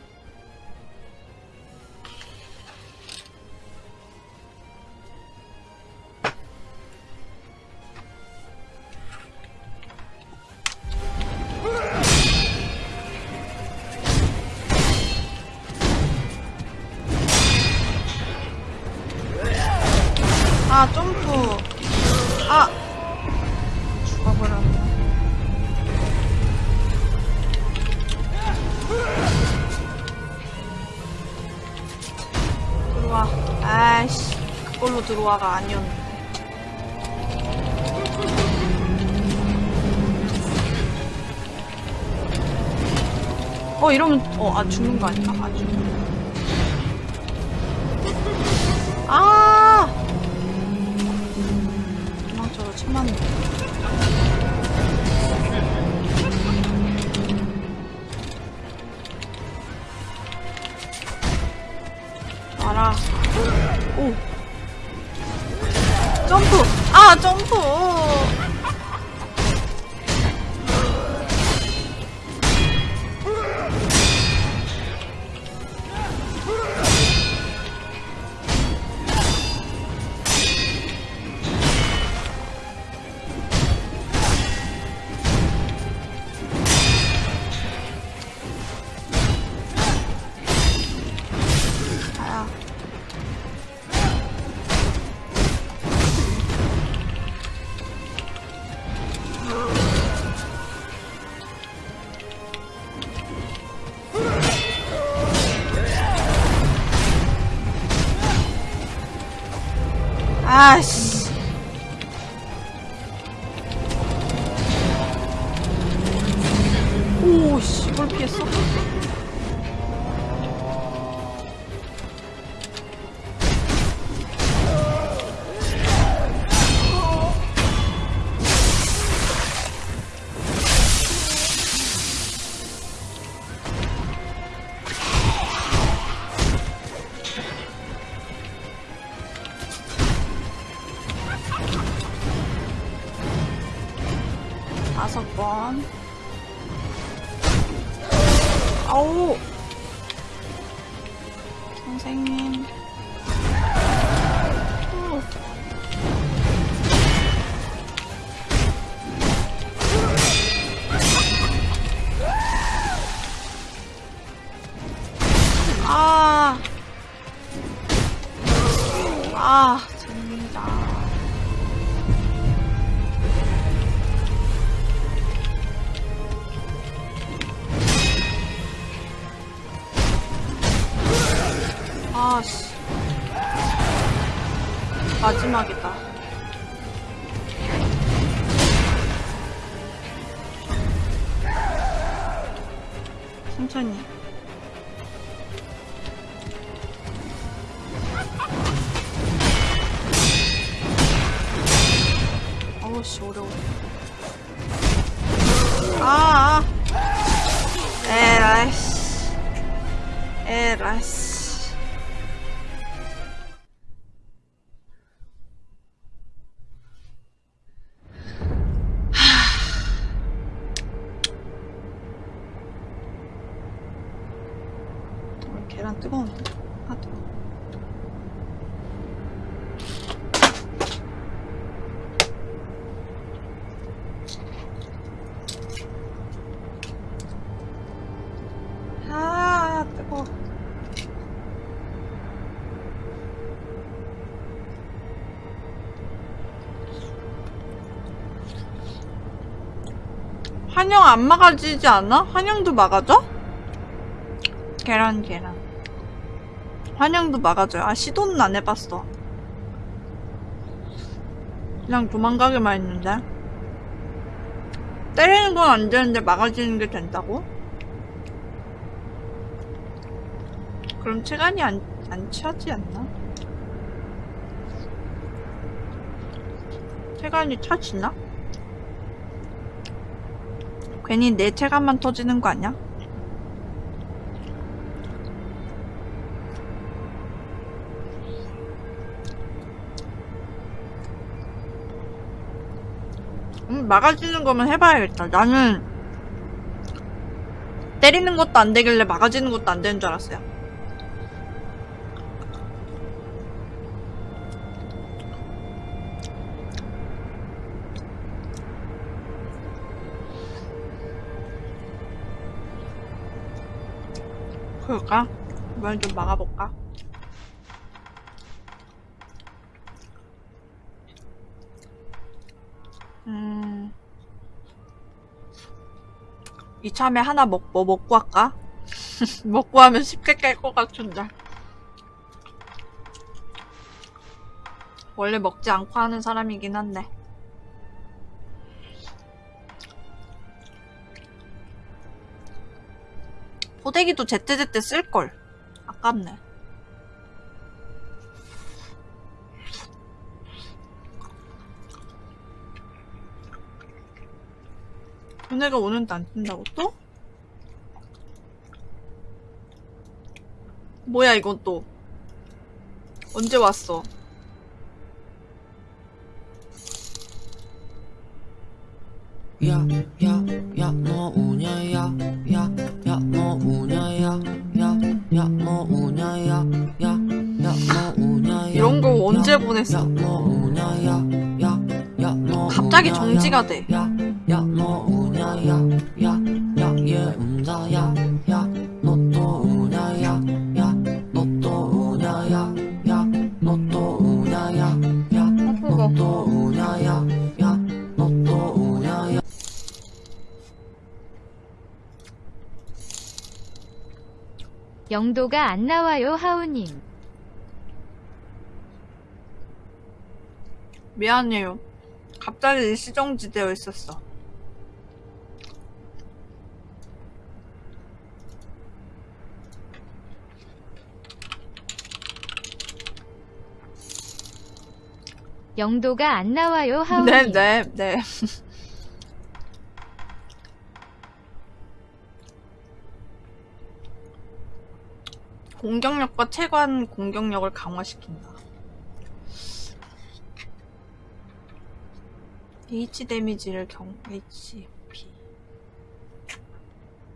들어와가 아니었는데 어 이러면 어아 죽는 거 아닌가? 아 죽는 아 환영 안 막아지지 않아? 환영도 막아줘? 계란 계란 환영도 막아줘요 아 시도는 안 해봤어 그냥 도망가기만 했는데 때리는 건 안 되는데 막아지는 게 된다고? 그럼 체간이 안, 안 차지 않나? 체간이 차지나? 괜히 내 체감만 터지는 거 아니야? 음, 막아지는 거면 해봐야겠다. 나는 때리는 것도 안 되길래 막아지는 것도 안 되는 줄 알았어요. 이번엔 좀 막아볼까? 음. 이참에 하나 먹, 뭐 먹고 할까? 먹고 하면 쉽게 깰 것 같은데. 원래 먹지 않고 하는 사람이긴 한데. 포대기도 제때제때 쓸걸. 아깝네. 걔네가 오는데 안 뜬다고 또? 뭐야 이건 또 언제 왔어? 야, 야, 야, 너 우냐, 야, 야, 야, 너 우냐, 야, 야, 야, 너 우냐, 야, 야, 야, 너 우냐, 야. 이런 거 언제 야, 보냈어? 야, 너 우냐, 야, 야, 야, 너 갑자기 정지가 야, 돼. 야, 야, 너 우냐, 야, 야, 야, 얘 운다, 야, 영도가 안 나와요 하우님. 미안해요. 갑자기 일시정지되어 있었어. 영도가 안 나와요 하우님. 네, 네, 네. 공격력과 체관 공격력을 강화시킨다. H 데미지를 경 HP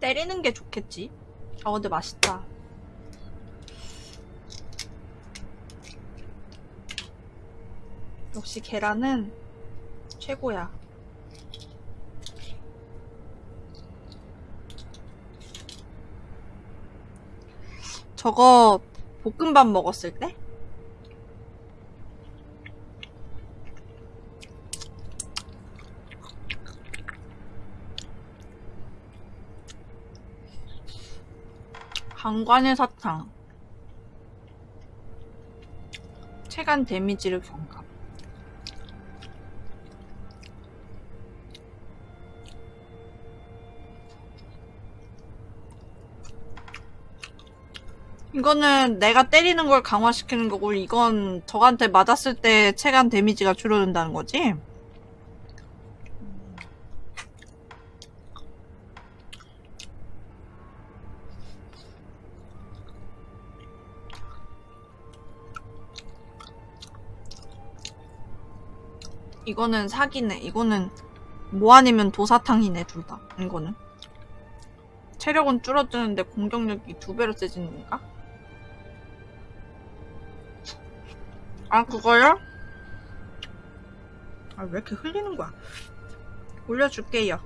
때리는 게 좋겠지? 아 근데 맛있다. 역시 계란은 최고야 저거 볶음밥 먹었을 때? 강관의 사탕 체간 데미지를 경감 이거는 내가 때리는 걸 강화시키는 거고 이건 적한테 맞았을 때 체간 데미지가 줄어든다는 거지? 이거는 사기네. 이거는 뭐 아니면 도사탕이네, 둘 다. 이거는. 체력은 줄어드는데 공격력이 두 배로 세지는 건가? 아, 그거요? 아, 왜 이렇게 흘리는 거야? 올려줄게요.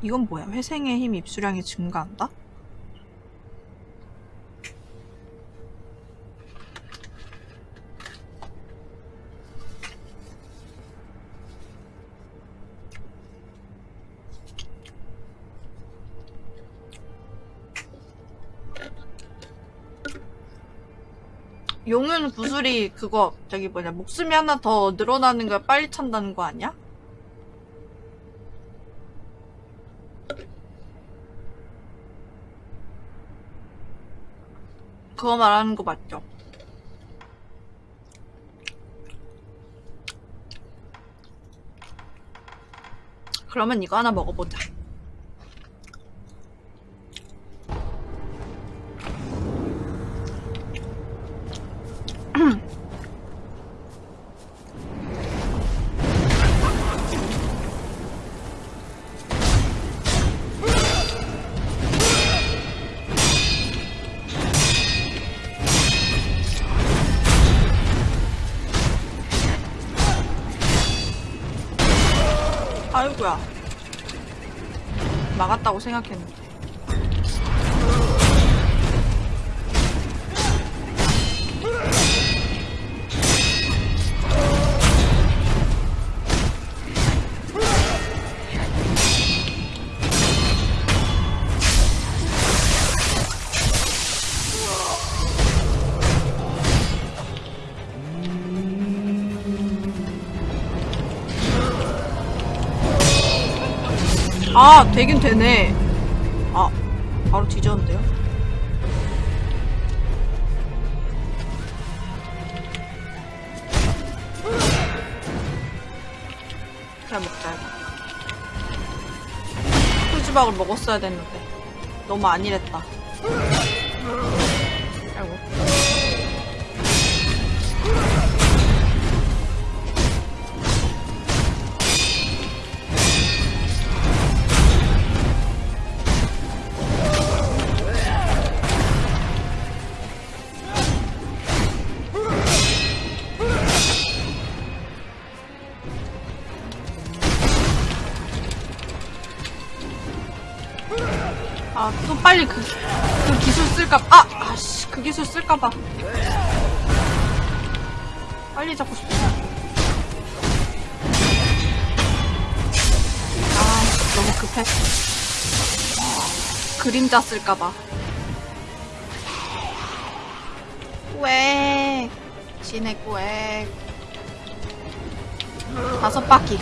이건 뭐야? 회생의 힘 입수량이 증가한다? 용은 구슬이 그거 저기 뭐냐 목숨이 하나 더 늘어나는 걸 빨리 찬다는 거 아니야? 그거 말하는 거 맞죠? 그러면 이거 하나 먹어보자. 아이고야. 막았다고 생각했는데. 아, 되긴 되네. 아, 바로 뒤졌는데요? 그냥 먹자, 이거. 풀주박을 먹었어야 됐는데. 너무 안일했다. 쓸까, 아! 아씨, 그 기술 쓸까봐. 빨리 잡고 싶어. 아, 너무 급해. 그림자 쓸까봐. 꽥. 진해 꽥. 다섯 바퀴.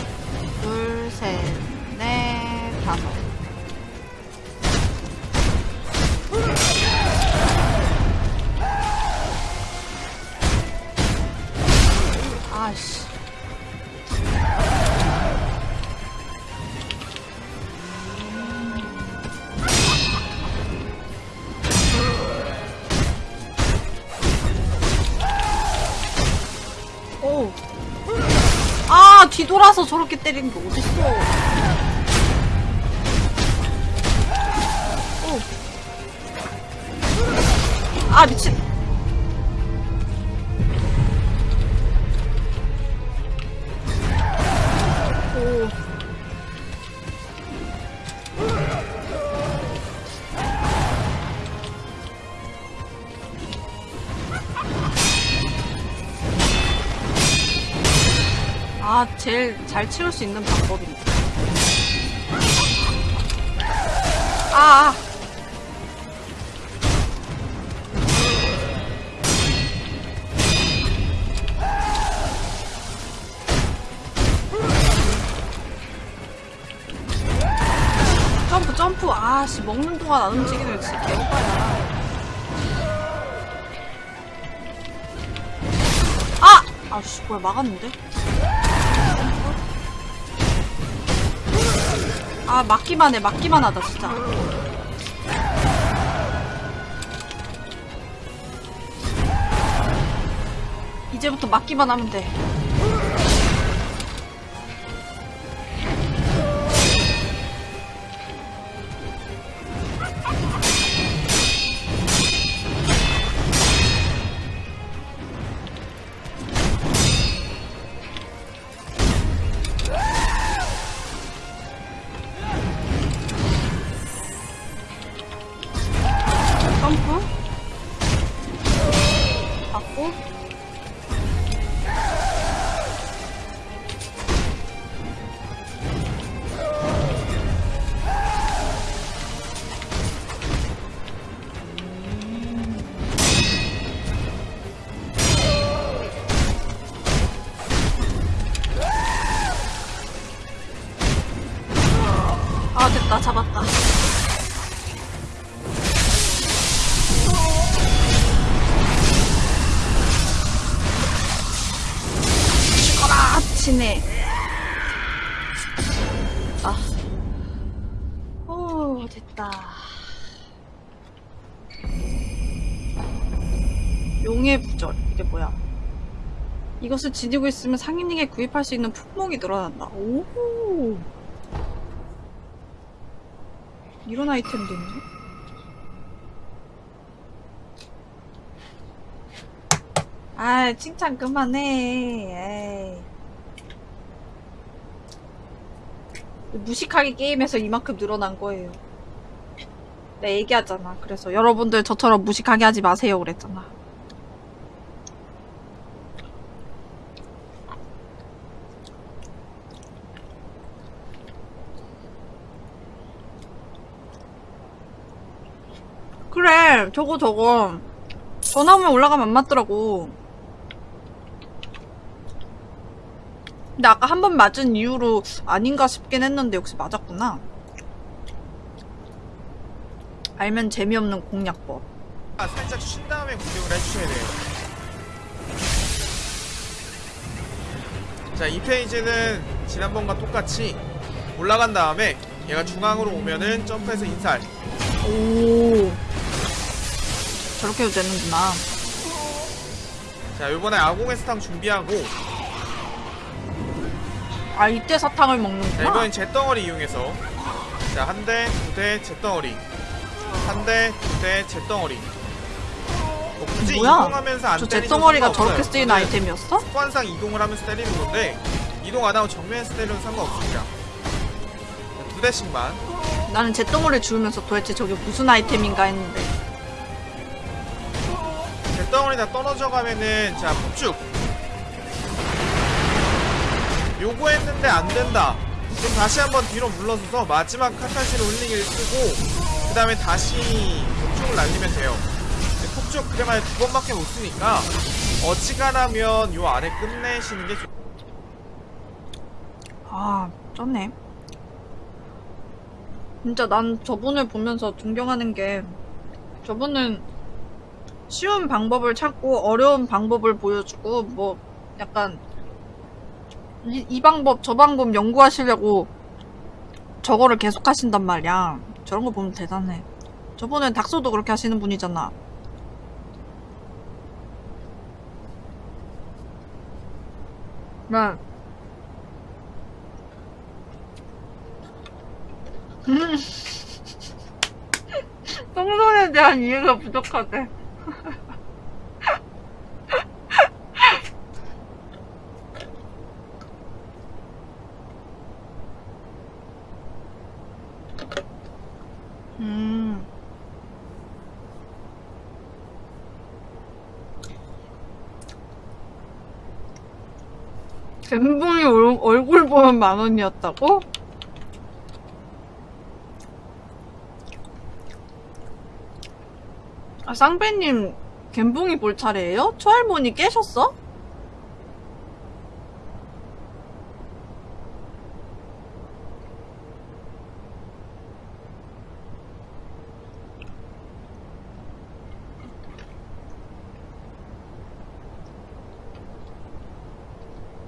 둘, 셋, 저렇게 때리는 게 어딨어 잘 치울 수 있는 방법인데. 아, 아. 점프, 점프. 아, 씨, 먹는 동안 안 움직이면 진짜 개오빠야. 아! 아, 씨, 뭐야, 막았는데? 아 맞기만 해 맞기만 하다 진짜. 이제부터 맞기만 하면 돼 이것을 지니고 있으면 상인에게 구입할 수 있는 품목이 늘어난다. 오. 이런 아이템도 있네. 아 칭찬 그만해. 에이. 무식하게 게임에서 이만큼 늘어난 거예요. 내가 얘기하잖아. 그래서 여러분들 저처럼 무식하게 하지 마세요. 그랬잖아 저거 저거. 전화 오면 올라가면 안 맞더라고. 근데 아까 한 번 맞은 이후로 아닌가 싶긴 했는데 역시 맞았구나. 알면 재미없는 공략법. 아, 살짝 쉰 다음에 공격을 해주셔야 돼요. 자, 이 페이지는 지난번과 똑같이 올라간 다음에 얘가 중앙으로 오면은 점프해서 인살. 오 저렇게 해도 되는구나 자, 요번에 아공의 스탕 준비하고 아 이때 사탕을 자, 먹는구나 이번엔 잿덩어리 이용해서 자, 한 대, 두 대, 잿덩어리. 한 대, 두 대, 잿덩어리. 뭐 굳이 뭐야? 이동하면서 안 저 잿덩어리가. 저렇게 쓰이는 아이템이었어? 습관상 이동을 하면서 때리는 건데 이동 안 하고 정면에서 때려도 상관없습니다. 자, 두 대씩만. 나는 잿덩어리를 주우면서 도대체 저게 무슨 아이템인가 했는데 잿 덩어리 다 떨어져 가면은 자 폭죽. 요거 했는데 안 된다. 그럼 다시 한번 뒤로 물러서서 마지막 카타시로 힐링을 쓰고 그 다음에 다시 폭죽을 날리면 돼요. 폭죽 그래봐야 두 번밖에 못 쓰니까 어지간하면 요 아래 끝내시는 게 좋... 아 쩌네. 진짜 난 저분을 보면서 존경하는 게 저분은 쉬운 방법을 찾고 어려운 방법을 보여주고 뭐 약간 이, 이 방법 저 방법 연구하시려고 저거를 계속 하신단 말이야. 저런 거 보면 대단해. 저번엔 닥소도 그렇게 하시는 분이잖아. 네. 음. 똥손에 대한 이해가 부족하대. 음. 얼- 얼굴 보면 만 원이었다고? 아, 쌍배님, 갬붕이 볼 차례예요? 초할머니 깨셨어?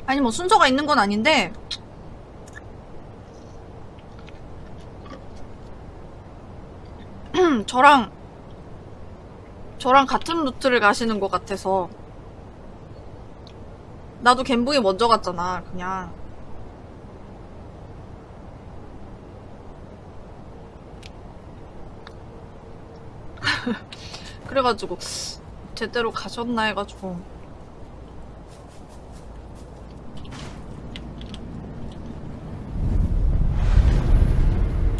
아니, 뭐, 순서가 있는 건 아닌데, 저랑, 저랑 같은 루트를 가시는 것 같아서. 나도 갬붕이 먼저 갔잖아, 그냥. 그래가지고, 제대로 가셨나 해가지고.